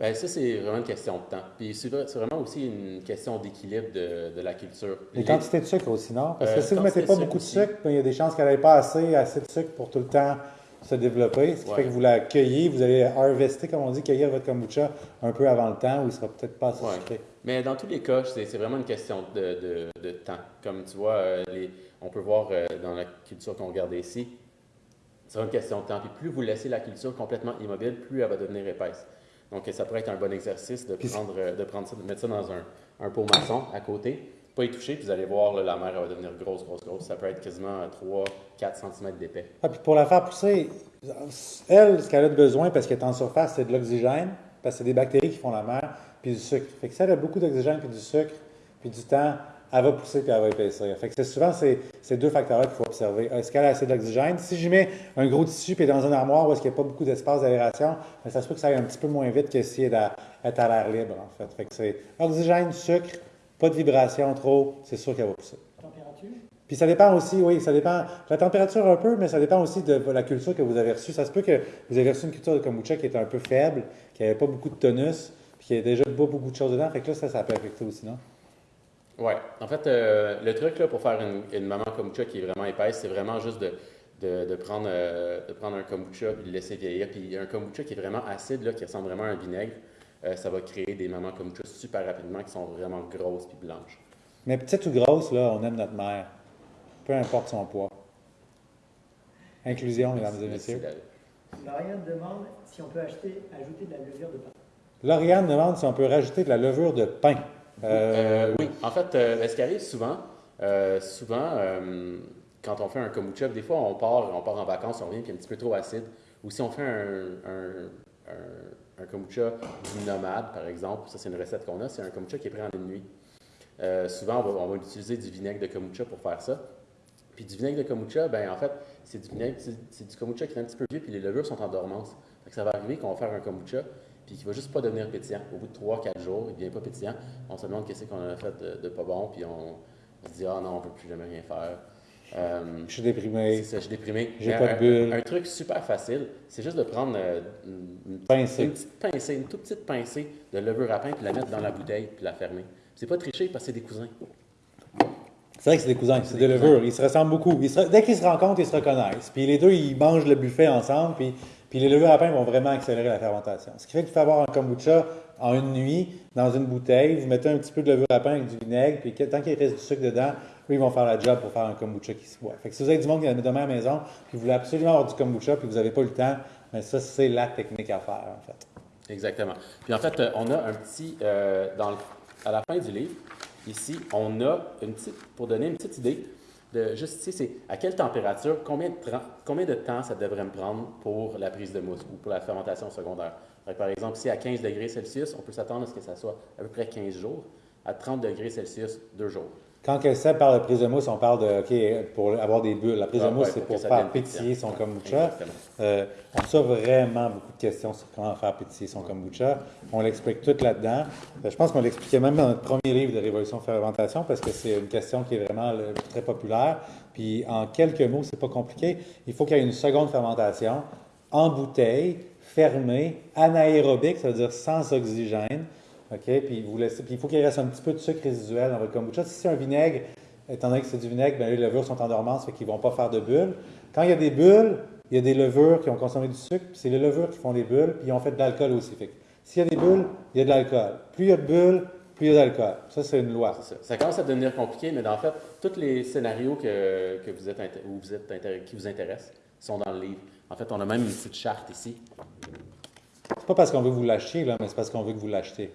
S2: Ben ça, c'est vraiment une question de temps. Puis c'est vrai- c'est vraiment aussi une question d'équilibre de, de la culture. Les-
S1: quantité de sucre aussi, non? Parce que
S2: Euh,
S1: si vous ne mettez pas beaucoup de sucre, ben, il y a des chances qu'elle n'ait pas assez, assez de sucre pour tout le temps se développer. Ce qui
S2: Ouais.
S1: fait que vous la cueillez, vous allez harvester, comme on dit, cueillir votre kombucha un peu avant le temps où il sera peut-être pas assez
S2: Ouais.
S1: sucré.
S2: Mais dans tous les cas, c'est vraiment une question de, de- de temps. Comme tu vois, euh, les- on peut voir euh, dans la culture qu'on regarde ici, c'est vraiment une question de temps. Puis plus vous laissez la culture complètement immobile, plus elle va devenir épaisse. Donc ça pourrait être un bon exercice de prendre, euh, de prendre ça, de mettre ça dans un, un pot maçon à côté, pas y toucher, puis vous allez voir, là, la mer elle va devenir grosse, grosse, grosse. Ça peut être quasiment 3-4 cm d'épais.
S1: Ah, puis pour la faire pousser, elle, ce qu'elle a besoin, parce qu'elle est en surface, c'est de l'oxygène, parce que c'est des bactéries qui font la mer, puis du sucre. Fait que si elle a beaucoup d'oxygène, puis du sucre, puis du temps, elle va pousser, puis elle va épaissir. Fait que c'est souvent ces, ces deux facteurs-là qu'il faut observer. Est-ce qu'elle a assez d'oxygène? Si je mets un gros tissu, puis dans une armoire où est-ce qu'il n'y a pas beaucoup d'espace d'aération, ben, ça se peut que ça aille un petit peu moins vite que si elle est à, elle est à l'air libre, en fait. Fait que c'est oxygène, sucre, pas de vibration trop, c'est sûr qu'elle va pousser.
S3: Température?
S1: Puis ça dépend aussi, oui, ça dépend de la température un peu, mais ça dépend aussi de la culture que vous avez reçue. Ça se peut que vous avez reçu une culture de kombucha qui était un peu faible, qui n'avait pas beaucoup de tonus, puis qui avait déjà pas beaucoup de choses dedans. Fait que là, ça, ça peut affecter aussi, non?
S2: Ouais. En fait, euh, le truc là, pour faire une, une maman kombucha qui est vraiment épaisse, c'est vraiment juste de, de, de prendre, euh, de prendre un kombucha puis de le laisser vieillir. Puis un kombucha qui est vraiment acide, là, qui ressemble vraiment à un vinaigre, euh, ça va créer des mamans kombucha super rapidement qui sont vraiment grosses puis blanches.
S1: Mais petite ou grosse, là, on aime notre mère. Peu importe son poids. Inclusion, mesdames et messieurs.
S3: Lauriane demande si on peut acheter, ajouter de la levure de pain.
S1: Lauriane demande si on peut rajouter de la levure de pain. Euh,
S2: oui, en fait, euh, ce qui arrive souvent, euh, souvent, euh, quand on fait un kombucha, des fois on part, on part en vacances, on revient puis un petit peu trop acide. Ou si on fait un, un, un, kombucha du nomade, par exemple, ça c'est une recette qu'on a, c'est un kombucha qui est pris en une nuit. Souvent, on va, on va utiliser du vinaigre de kombucha pour faire ça. Puis du vinaigre de kombucha, ben en fait, c'est du vinaigre, c'est du kombucha qui est un petit peu vieux, puis les levures sont en dormance. Ça va arriver qu'on va faire un kombucha, puis qui va juste pas devenir pétillant. Au bout de 3-4 jours, il devient pas pétillant. On se demande qu'est-ce qu'on a fait de, de pas bon, puis on, on se dit ah non, on peut plus jamais rien faire. Euh,
S1: Je suis déprimé.
S2: ça, je suis déprimé.
S1: J'ai pas de bulle.
S2: Un, truc super facile, c'est juste de prendre euh, une, une
S1: Pincée.
S2: une petite pincée, une toute petite pincée de levure à pain, puis la mettre dans la bouteille, puis la fermer. C'est pas tricher parce que c'est des cousins.
S1: C'est vrai que c'est des cousins, c'est
S2: des
S1: des levures. Ils se ressemblent beaucoup. Ils se- dès qu'ils se rencontrent, ils se reconnaissent. Puis les deux, ils mangent le buffet ensemble. Puis, puis les levures à pain vont vraiment accélérer la fermentation. Ce qui fait que tu peux avoir un kombucha en une nuit dans une bouteille. Vous mettez un petit peu de levure à pain avec du vinaigre. Puis tant qu'il reste du sucre dedans, eux, ils vont faire la job pour faire un kombucha qui se boit. Fait que si vous avez du monde qui a demain à la maison, puis vous voulez absolument avoir du kombucha, puis vous n'avez pas le temps, mais ça, c'est la technique à faire, en fait.
S2: Exactement. Puis en fait, euh, on a un petit, euh, dans le- à la fin du livre, ici, on a une petite, pour donner une petite idée, de juste ici, c'est à quelle température, combien de, combien de temps ça devrait me prendre pour la prise de mousse ou pour la fermentation secondaire? Par exemple, si à 15 degrés Celsius, on peut s'attendre à ce que ça soit à peu près 15 jours. À 30 degrés Celsius, 2 jours.
S1: Quand Seb parle de prise de mousse, on parle de, OK, pour avoir des bulles. La prise
S2: Ah,
S1: de mousse,
S2: ouais,
S1: c'est
S2: pour ça
S1: faire pétiller son
S2: Ouais,
S1: kombucha. Euh, on reçoit vraiment beaucoup de questions sur comment faire pétiller son kombucha. On l'explique tout là-dedans. Euh, je pense qu'on l'expliquait même dans notre premier livre de Révolution Fermentation parce que c'est une question qui est vraiment euh, très populaire. Puis en quelques mots, c'est pas compliqué. Il faut qu'il y ait une seconde fermentation en bouteille, fermée, anaérobique, ça veut dire sans oxygène. OK? Puis, vous laissez, puis il faut qu'il reste un petit peu de sucre résiduel dans votre kombucha. Si c'est un vinaigre, étant donné que c'est du vinaigre, ben, les levures sont en dormance, fait qu'ils ne vont pas faire de bulles. Quand il y a des bulles, il y a des levures qui ont consommé du sucre, puis c'est les levures qui font des bulles, puis ils ont fait de l'alcool aussi. Fait s'il y a des bulles, il y a de l'alcool. Plus il y a de bulles, plus il y a d'alcool. Ça, c'est une loi.
S2: Ça. Ça commence à devenir compliqué, mais en fait, tous les scénarios que, que vous êtes, où vous êtes qui vous intéressent sont dans le livre. En fait, on a même une petite charte ici.
S1: C'est pas parce qu'on veut vous l'achetiez, là, mais c'est parce qu'on veut que vous l'achetiez.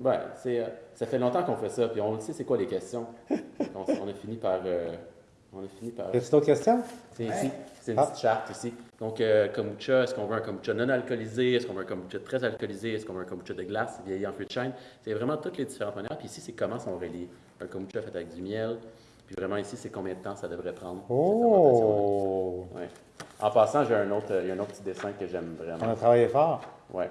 S2: Ouais, c'est, euh, ça fait longtemps qu'on fait ça, puis on le sait c'est quoi les questions. *laughs* on, on a fini par. euh, on a fini par.
S1: Y a-t-il d'autres questions?
S2: C'est ici, c'est une
S1: Ah.
S2: petite charte ici. Donc, euh, kombucha, est-ce qu'on veut un kombucha non alcoolisé? Est-ce qu'on veut un kombucha très alcoolisé? Est-ce qu'on veut un kombucha de glace, vieilli en feu de chêne? C'est vraiment toutes les différentes manières. Puis ici, c'est comment sont reliés. Un kombucha fait avec du miel. Puis vraiment ici, c'est combien de temps ça devrait prendre. cette.
S1: Oh!
S2: Ouais. En passant, j'ai un autre, il y a un autre petit dessin que j'aime
S1: On
S2: vraiment.
S1: a travaillé fort.
S2: Ouais.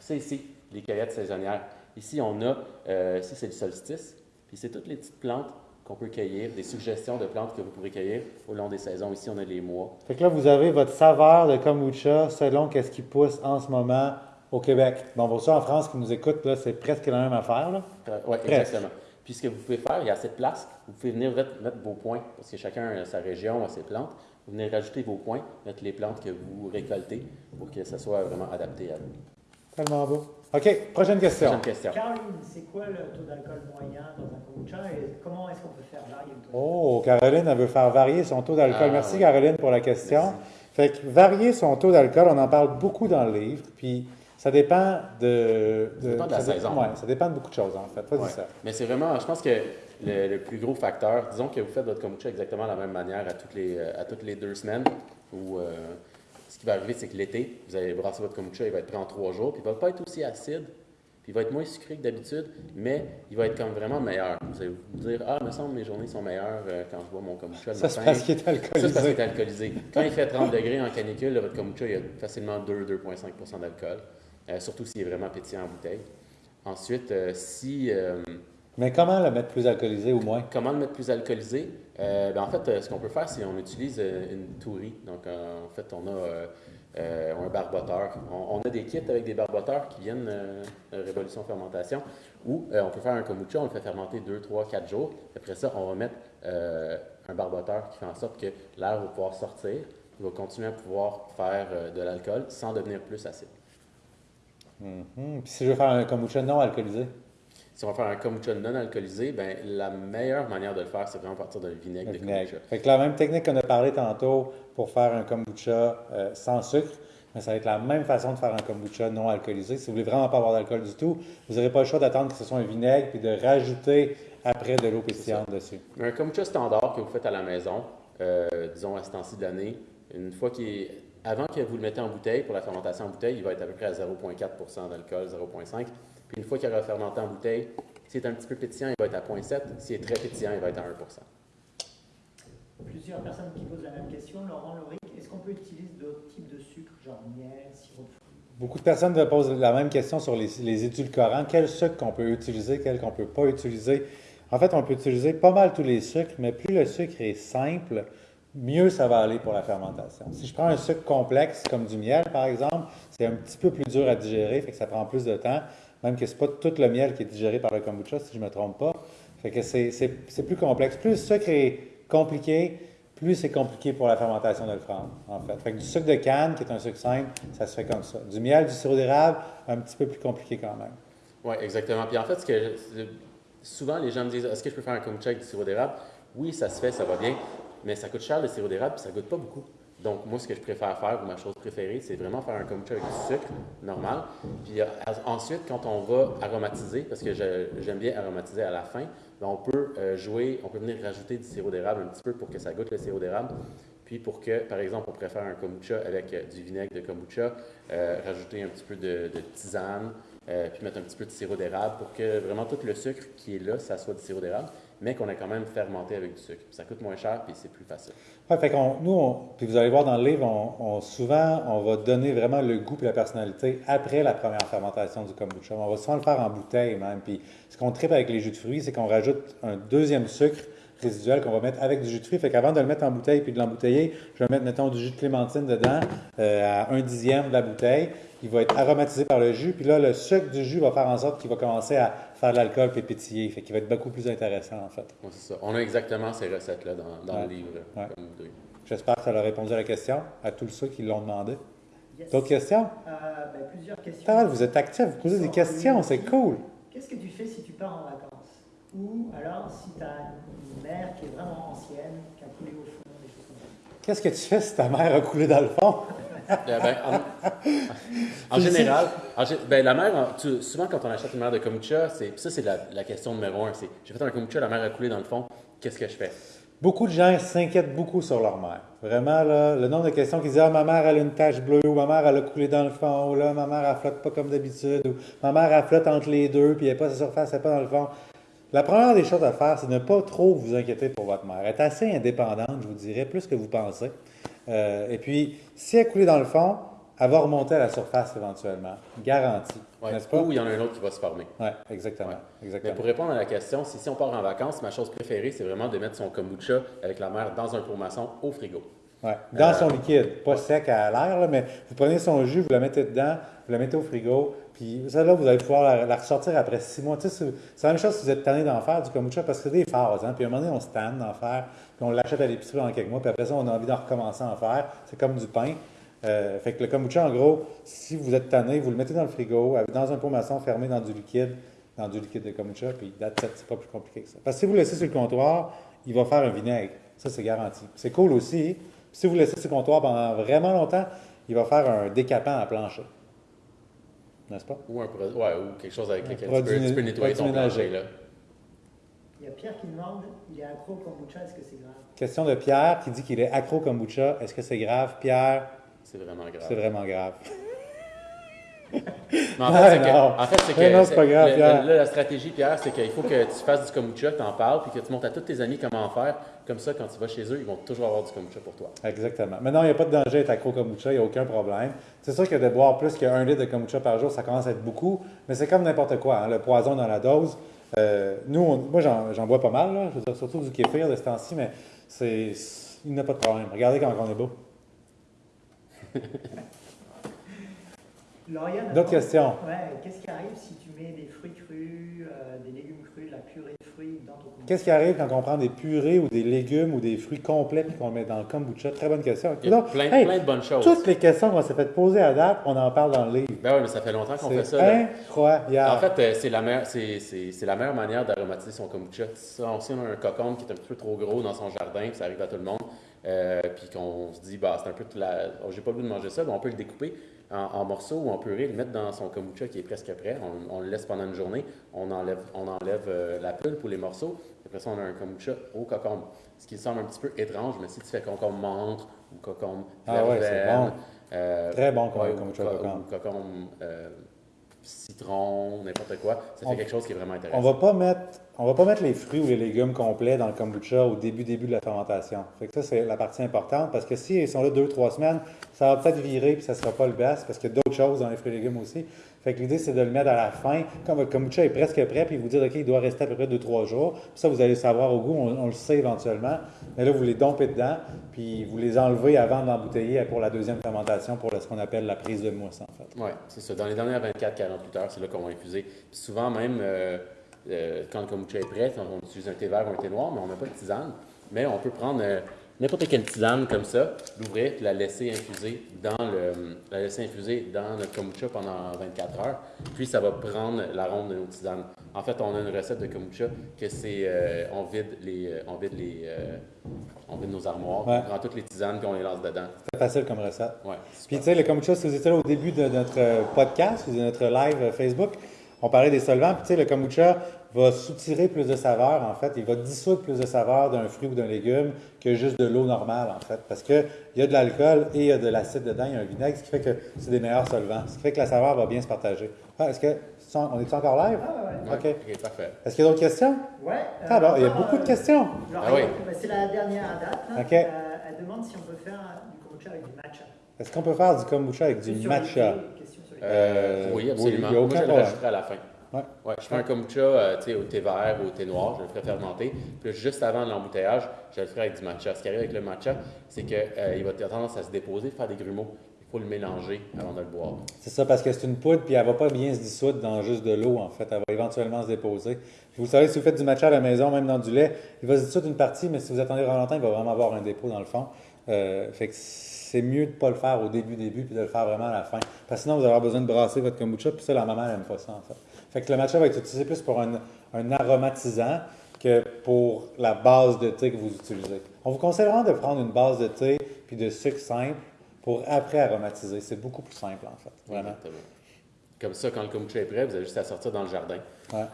S2: C'est ici, les cueillettes saisonnières. Ici, on a, euh, ici, c'est le solstice. Puis c'est toutes les petites plantes qu'on peut cueillir, des suggestions de plantes que vous pourrez cueillir au long des saisons. Ici, on a les mois.
S1: Fait que là, vous avez votre saveur de kombucha selon qu'est-ce qui pousse en ce moment au Québec. Bon, pour ceux en France qui nous écoutent, là, c'est presque la même affaire. Là.
S2: oui, exactement. Puis ce que vous pouvez faire, il y a assez de place. Vous pouvez venir mettre, mettre vos points, parce que chacun a sa région, a ses plantes. Vous venez rajouter vos points, mettre les plantes que vous récoltez pour que ça soit vraiment adapté à vous.
S1: Tellement beau. OK, prochaine question.
S2: Prochaine question.
S3: Caroline, c'est quoi le taux d'alcool moyen dans un kombucha et comment est-ce qu'on peut faire varier le taux
S1: Oh, Caroline, elle veut faire varier son taux d'alcool.
S2: Ah,
S1: Merci,
S2: oui.
S1: Caroline, pour la question.
S2: Merci.
S1: Fait que varier son taux d'alcool, on en parle beaucoup dans le livre, puis ça dépend de...
S2: Ça dépend de la
S1: ça dé-
S2: saison.
S1: ouais, ça dépend de beaucoup de choses, en fait. Vas-y,
S2: Ouais.
S1: ça.
S2: Mais c'est vraiment, je pense que le, le plus gros facteur, disons que vous faites votre kombucha exactement de la même manière à toutes les, euh, à toutes les deux semaines, où euh, qui va arriver, c'est que l'été, vous allez brasser votre kombucha, il va être prêt en trois jours, puis il va pas être aussi acide, puis il va être moins sucré que d'habitude, mais il va être comme vraiment meilleur. Vous allez vous dire, ah, il me semble que mes journées sont meilleures euh, quand je bois mon kombucha le
S1: Ça, c'est
S2: matin.
S1: parce qu'il est
S2: Ça, c'est parce qu'il
S1: alcoolisé.
S2: est alcoolisé. Quand il fait 30 degrés en canicule, là, votre kombucha, il y a facilement 2-2,5% d'alcool, euh, surtout s'il est vraiment pétillant en bouteille. Ensuite, euh, si...
S1: Mais comment le mettre plus alcoolisé ou moins?
S2: Comment le mettre plus alcoolisé? Euh, ben, en fait, euh, ce qu'on peut faire, c'est qu'on utilise euh, une tourie. Donc, en fait, on a un barboteur. On, a des kits avec des barboteurs qui viennent euh, Révolution Fermentation où on peut faire un kombucha, on le fait fermenter 2, 3, 4 jours. Après ça, on va mettre un barboteur qui fait en sorte que l'air va pouvoir sortir. Il va continuer à pouvoir faire de l'alcool sans devenir plus acide.
S1: Mhm. Puis si je veux faire un kombucha non alcoolisé?
S2: Si on va faire un kombucha non alcoolisé, ben, la meilleure manière de le faire, c'est vraiment partir d'un vinaigre de
S1: vinaigre.
S2: kombucha.
S1: Fait que la même technique qu'on a parlé tantôt pour faire un kombucha euh, sans sucre, mais ça va être la même façon de faire un kombucha non alcoolisé. Si vous voulez vraiment pas avoir d'alcool du tout, vous n'aurez pas le choix d'attendre que ce soit un vinaigre puis de rajouter après de l'eau pétillante dessus.
S2: Un kombucha standard que vous faites à la maison, euh, disons à ce temps-ci de l'année, une fois qu'il est- avant que vous le mettez en bouteille, pour la fermentation en bouteille, il va être à peu près à 0,4% d'alcool, 0,5. Puis une fois qu'il aura fermenté en bouteille, s'il est un petit peu pétillant, il va être à 0,7. S'il est très pétillant, il va être à 1
S3: Plusieurs personnes qui posent la même question. Laurent Loric, est-ce qu'on peut utiliser d'autres types de sucre, genre miel, sirop de fruits?
S1: Beaucoup de personnes me posent la même question sur les, les édulcorants. Quel sucre qu'on peut utiliser, quel qu'on ne peut pas utiliser? En fait, on peut utiliser pas mal tous les sucres, mais plus le sucre est simple, mieux ça va aller pour la fermentation. Si je prends un sucre complexe, comme du miel par exemple, c'est un petit peu plus dur à digérer, fait que ça prend plus de temps, même que ce n'est pas tout le miel qui est digéré par le kombucha, si je ne me trompe pas. Fait que c'est- plus complexe. Plus le sucre est compliqué, plus c'est compliqué pour la fermentation de le prendre, en fait. Fait que du sucre de canne, qui est un sucre simple, ça se fait comme ça. Du miel, du sirop d'érable, un petit peu plus compliqué quand même.
S2: Oui, exactement. Puis en fait, que, souvent les gens me disent Est-ce que je peux faire un kombucha avec du sirop d'érable? Oui, ça se fait, ça va bien, mais ça coûte cher le sirop d'érable puis ça goûte pas beaucoup. Donc, moi, ce que je préfère faire, ou ma chose préférée, c'est vraiment faire un kombucha avec du sucre normal. Puis euh, ensuite, quand on va aromatiser, parce que j'aime bien aromatiser à la fin, ben, on peut euh, jouer, on peut venir rajouter du sirop d'érable un petit peu pour que ça goûte le sirop d'érable. Puis pour que, par exemple, on préfère un kombucha avec euh, du vinaigre de kombucha, rajouter un petit peu de, tisane, puis mettre un petit peu de sirop d'érable pour que vraiment tout le sucre qui est là, ça soit du sirop d'érable, mais qu'on a quand même fermenté avec du sucre. Ça coûte moins cher, puis c'est plus facile.
S1: Ouais, fait qu'on, nous, on- puis vous allez voir dans le livre, on, on- souvent, on va donner vraiment le goût et la personnalité après la première fermentation du kombucha. On va souvent le faire en bouteille même. Puis ce qu'on tripe avec les jus de fruits, c'est qu'on rajoute un deuxième sucre résiduel qu'on va mettre avec du jus de fruits. Fait qu'avant de le mettre en bouteille puis de l'embouteiller, je vais mettre, du jus de clémentine dedans euh, à un dixième de la bouteille. Il va être aromatisé par le jus. Puis là, le sucre du jus va faire en sorte qu'il va commencer à faire de l'alcool puis pétiller. Fait qu'il va être beaucoup plus intéressant, en fait.
S2: Ouais, c'est ça. On a exactement ces recettes-là dans, dans
S1: Ouais.
S2: le livre.
S1: Ouais. J'espère que ça a répondu à la question, à tous ceux qui l'ont demandé.
S3: Yes.
S1: D'autres questions?
S3: Euh, ben, Plusieurs questions.
S1: Vous êtes actif, vous posez des questions, c'est cool.
S3: Qu'est-ce que tu fais si tu pars en vacances? Ou alors si tu as une mer qui est vraiment ancienne, qui a coulé au fond, des choses comme ça.
S1: Qu'est-ce que tu fais si ta mère a coulé dans le fond?
S2: Euh, ben, en, en général, en gé- ben, la mer, tu- souvent quand on achète une mer de kombucha, c'est, ça c'est la, la question numéro un. C'est, j'ai fait un kombucha, la mer a coulé dans le fond, qu'est-ce que je fais?
S1: Beaucoup de gens s'inquiètent beaucoup sur leur mère. Vraiment, là, le nombre de questions qui disent Ah, ma mère, elle a une tache bleue, ou ma mère, elle a coulé dans le fond, ou là, ma mère, elle flotte pas comme d'habitude, ou ma mère, elle flotte entre les deux, puis elle n'est pas la surface, elle n'est pas dans le fond. La première des choses à faire, c'est de ne pas trop vous inquiéter pour votre mère. Elle est assez indépendante, je vous dirais, plus que vous pensez. Euh, et puis, si elle coulait dans le fond, elle va remonter à la surface éventuellement. Garantie.
S2: Ouais.
S1: N'est-ce pas?
S2: Ou il y en a un autre qui va se former.
S1: Oui, exactement.
S2: Ouais.
S1: exactement.
S2: Mais pour répondre à la question, si, si on part en vacances, ma chose préférée, c'est vraiment de mettre son kombucha avec la mer dans un pot maçon au frigo.
S1: Ouais, dans
S2: Euh,
S1: son liquide, pas sec à l'air, mais vous prenez son jus, vous la mettez dedans, vous la mettez au frigo, puis celle-là, vous allez pouvoir la, la ressortir après six mois. Tu sais, c'est la même chose si vous êtes tanné d'en faire du kombucha, parce que c'est des phases, hein, puis à un moment donné, on se tanne d'en faire, on l'achète à l'épicerie dans quelques mois, puis après ça, on a envie d'en recommencer à en faire. C'est comme du pain. Euh, fait que le kombucha, en gros, si vous êtes tanné, vous le mettez dans le frigo, dans un pot maçon fermé dans du liquide, dans du liquide de kombucha, puis it, c'est pas plus compliqué que ça. Parce que si vous le laissez sur le comptoir, il va faire un vinaigre. Ça, c'est garanti. C'est cool aussi. Si vous le laissez sur le comptoir pendant vraiment longtemps, il va faire un décapant à plancher. N'est-ce pas?
S2: Ou, un ouais, ou quelque chose avec lequel tu peux, tu peux nettoyer ton plancher. Là.
S3: Il y a Pierre qui demande il est accro au kombucha, est-ce que c'est grave?
S1: Question de Pierre qui dit qu'il est accro kombucha. Est-ce que c'est grave? Pierre,
S2: C'est vraiment grave.
S1: c'est vraiment grave. *laughs*
S2: Mais en fait, c'est que,
S1: non.
S2: en fait, c'est que
S1: Mais non, c'est pas grave,
S2: le-
S1: Pierre.
S2: le- là, la stratégie, Pierre, c'est qu'il faut que tu fasses du kombucha, que tu en parles, puis que tu montres à tous tes amis comment en faire. Comme ça, quand tu vas chez eux, ils vont toujours avoir du kombucha pour toi.
S1: Exactement. Maintenant, il n'y a pas de danger d'être accro kombucha, il n'y a aucun problème. C'est sûr que de boire plus qu'un litre de kombucha par jour, ça commence à être beaucoup, mais c'est comme n'importe quoi, hein, le poison dans la dose. Euh, nous, on- moi, j'en bois pas mal, là, je veux dire, surtout du kéfir de ce temps-ci, mais c'est, il n'y a pas de problème. Regardez quand on est beau. D'autres questions?
S3: Ouais, qu'est-ce qui arrive si tu mets des fruits crus, euh, des légumes crus, de la purée? Fruits dans ton kombucha
S1: Qu'est-ce qui arrive quand on prend des purées ou des légumes ou des fruits complets puis qu'on met dans le kombucha? Très bonne question.
S2: Il y a
S1: Donc,
S2: plein,
S1: hey,
S2: plein de bonnes choses.
S1: toutes les questions qu'on s'est fait poser à date, on en parle dans le livre.
S2: Ben oui, mais ça fait longtemps qu'on fait
S1: C'est
S2: ça.
S1: incroyable.
S2: En fait, euh, c'est la, meilleure- c'est, c'est- c'est la meilleure manière d'aromatiser son kombucha. Si on, a un cocon qui est un petit peu trop gros dans son jardin, puis ça arrive à tout le monde, euh, puis qu'on se dit, bah, c'est un peu, de la... oh, j'ai pas le goût de manger ça, ben, on peut le découper en, en morceaux ou en purée, le mettre dans son kombucha qui est presque prêt. On, on le laisse pendant une journée, on enlève, on enlève euh, la pulpe ou les morceaux, après ça, on a un kombucha au cocombe. Ce qui semble un petit peu étrange, mais si tu fais concombre menthe ou concombre
S1: Ah ouais, bon.
S2: euh,
S1: Très bon
S2: ouais,
S1: kombucha cocombe.
S2: cocombe, euh, citron, n'importe quoi. Ça fait
S1: On-
S2: quelque chose qui est vraiment intéressant.
S1: On va pas mettre, on va pas mettre les fruits ou les légumes complets dans le kombucha au début début de la fermentation. Fait que ça c'est la partie importante parce que s'ils sont là deux trois semaines, ça va peut-être virer puis ça sera pas le best parce qu'il y a d'autres choses dans les fruits et légumes aussi. Fait que l'idée c'est de le mettre à la fin quand votre kombucha est presque prêt puis vous dire ok il doit rester à peu près deux trois jours. Ça vous allez le savoir au goût, on, le sait éventuellement. Mais là vous les dompez dedans puis vous les enlevez avant de l'embouteiller pour la deuxième fermentation pour ce qu'on appelle la prise de mousse en fait.
S2: Oui, c'est ça. Dans les dernières 24-48 heures, c'est là qu'on va infuser. Puis souvent, même euh, euh, quand le kombucha est prêt, on utilise un thé vert ou un thé noir, mais on met pas de tisane. Mais on peut prendre euh, n'importe quelle tisane comme ça, l'ouvrir, puis la laisser infuser dans le, la laisser infuser dans notre kombucha pendant 24 heures. Puis ça va prendre l'arôme de nos tisanes. En fait, on a une recette de kombucha que c'est euh, on vide les, on vide les, on vide nos armoires,
S1: Ouais.
S2: on prend toutes les tisanes puis on les lance dedans.
S1: C'est facile comme recette.
S2: Ouais.
S1: Puis tu sais, le kombucha, si vous étiez là au début de notre podcast ou de notre live Facebook, on parlait des solvants. Puis tu sais, le kombucha va soutirer plus de saveur, en fait. Il va dissoudre plus de saveur d'un fruit ou d'un légume que juste de l'eau normale, en fait. Parce qu'il y a de l'alcool et il y a de l'acide dedans, il y a un vinaigre, ce qui fait que c'est des meilleurs solvants. Ce qui fait que la saveur va bien se partager. Ah, Est-ce que, on est encore live?
S3: Ah ouais.
S1: OK.
S2: Parfait.
S1: Est-ce qu'il y a d'autres questions?
S3: Ouais. euh,
S1: Ah, bon, il y a
S3: encore,
S1: beaucoup de
S3: euh,
S1: questions.
S2: Ah oui.
S3: c'est la dernière à date.
S1: Ok.
S3: Euh, elle demande si on peut faire du kombucha avec du matcha.
S1: Est-ce qu'on peut faire du kombucha avec du matcha?
S3: les-
S1: Euh,
S2: oui,
S1: oui,
S2: absolument.
S1: il y a
S2: Moi, je le rajouterai à la fin.
S1: Ouais.
S2: Ouais, je fais un kombucha euh, au thé vert ou au thé noir, je le ferai fermenter. Puis juste avant l'embouteillage, je le ferai avec du matcha. Ce qui arrive avec le matcha, c'est qu'il va avoir tendance à se déposer, faire des grumeaux. Il faut le mélanger avant de le boire.
S1: C'est ça, parce que c'est une poudre, puis elle va pas bien se dissoudre dans juste de l'eau, en fait. Elle va éventuellement se déposer. Puis vous savez, si vous faites du matcha à la maison, même dans du lait, il va se dissoudre une partie, mais si vous attendez vraiment longtemps, il va vraiment avoir un dépôt dans le fond. Euh, fait que c'est mieux de ne pas le faire au début, début, puis de le faire vraiment à la fin. Parce que sinon, vous allez avoir besoin de brasser votre kombucha, puis ça, la maman, elle n'aime pas ça, en fait. Fait que le matcha va être utilisé plus pour un, un aromatisant que pour la base de thé que vous utilisez. On vous conseille vraiment de prendre une base de thé puis de sucre simple pour après aromatiser. C'est beaucoup plus simple, en fait. Vraiment.
S2: Exactement. Comme ça, quand le kombucha est prêt, vous avez juste à sortir dans le jardin.
S1: Ouais.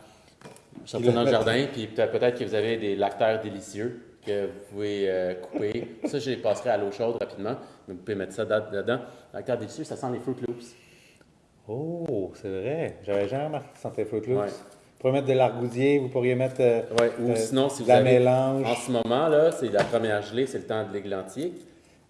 S2: Sortir dans le jardin, puis peut-être peut-être que vous avez des lactaires délicieux que vous pouvez euh, couper. Ça, je les passerai à l'eau chaude rapidement. Mais vous pouvez mettre ça dedans. Lactaires délicieux, ça sent les Fruit Loops.
S1: Oh, c'est vrai. J'avais jamais remarqué que ça sentait Fruit Loops.
S2: Ouais.
S1: Vous pourriez mettre de l'argousier, vous pourriez mettre euh,
S2: Ouais, ou
S1: euh,
S2: sinon, si
S1: de
S2: vous
S1: la
S2: avez...
S1: mélange.
S2: En ce moment, là, c'est la première gelée, c'est le temps de l'églantier.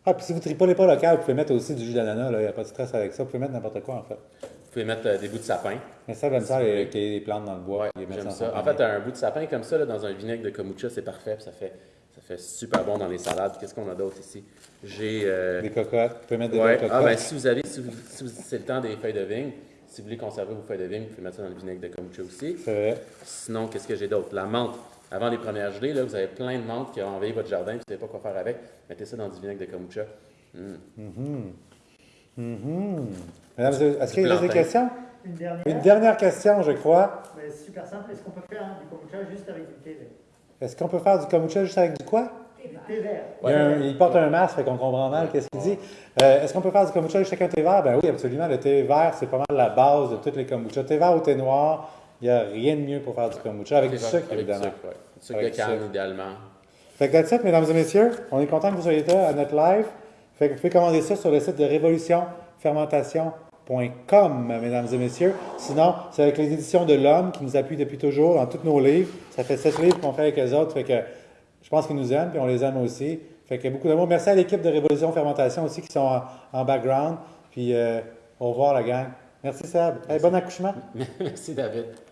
S1: Ah, puis si vous ne tripolez pas local, vous pouvez mettre aussi du jus d'ananas. là. Il n'y a pas de stress avec ça. Vous pouvez mettre n'importe quoi, en fait.
S2: Vous pouvez mettre euh, des bouts de sapin.
S1: Mais ça, j'aime ça, ait des plantes dans le bois.
S2: Ouais,
S1: puis les mettre
S2: j'aime ça. En fait, un bout de sapin comme ça, là, dans un vinaigre de kombucha, c'est parfait. ça fait, ça fait super bon dans les salades. Qu'est-ce qu'on a d'autre ici? J'ai... euh,
S1: Des cocottes. Vous pouvez mettre des
S2: Ouais.
S1: belles
S2: Ah,
S1: cocottes.
S2: ben, si vous avez, si, vous- si vous- c'est le temps des feuilles de vigne, si vous voulez conserver vos feuilles de vigne, vous pouvez mettre ça dans le vinaigre de kombucha aussi.
S1: C'est vrai.
S2: Sinon, qu'est-ce que j'ai d'autre? La menthe. Avant les premières gelées, là, vous avez plein de menthe qui ont envahi votre jardin, vous ne savez pas quoi faire avec. Mettez ça dans du vinaigre de kombucha. Mm.
S1: Et messieurs, est-ce
S2: Du
S1: qu'il y a des questions?
S3: Une dernière.
S1: Une dernière question, je crois.
S3: Mais c'est super simple. Est-ce qu'on peut faire du kombucha juste avec du thé
S1: Est-ce qu'on peut faire du kombucha juste avec du quoi?
S3: Du thé vert.
S1: Il, un- porte un masque, fait qu'on comprend mal qu'est-ce qu'il dit. Euh, Est-ce qu'on peut faire du kombucha avec chacun thé vert? Ben oui, absolument. Le thé vert, c'est pas mal la base de tous les kombucha. Thé vert ou thé noir, il n'y a rien de mieux pour faire du kombucha. Avec du sucre,
S2: Avec du
S1: évidemment.
S2: sucre, ouais. Du sucre
S1: Avec
S2: de canne, idéalement.
S1: Fait que that's it, mesdames et messieurs. On est content que vous soyez là à notre live. Fait que vous pouvez commander ça sur le site de révolutionfermentation.com, mesdames et messieurs. Sinon, c'est avec les éditions de l'Homme qui nous appuient depuis toujours dans tous nos livres. Ça fait sept livres qu'on fait avec eux autres. Fait que je pense qu'ils nous aiment, puis on les aime aussi. Fait que beaucoup d'amour. Merci à l'équipe de Révolution Fermentation aussi qui sont en, background. Puis euh, au revoir la gang. Merci Seb. Bon accouchement. *laughs*
S2: Merci, David.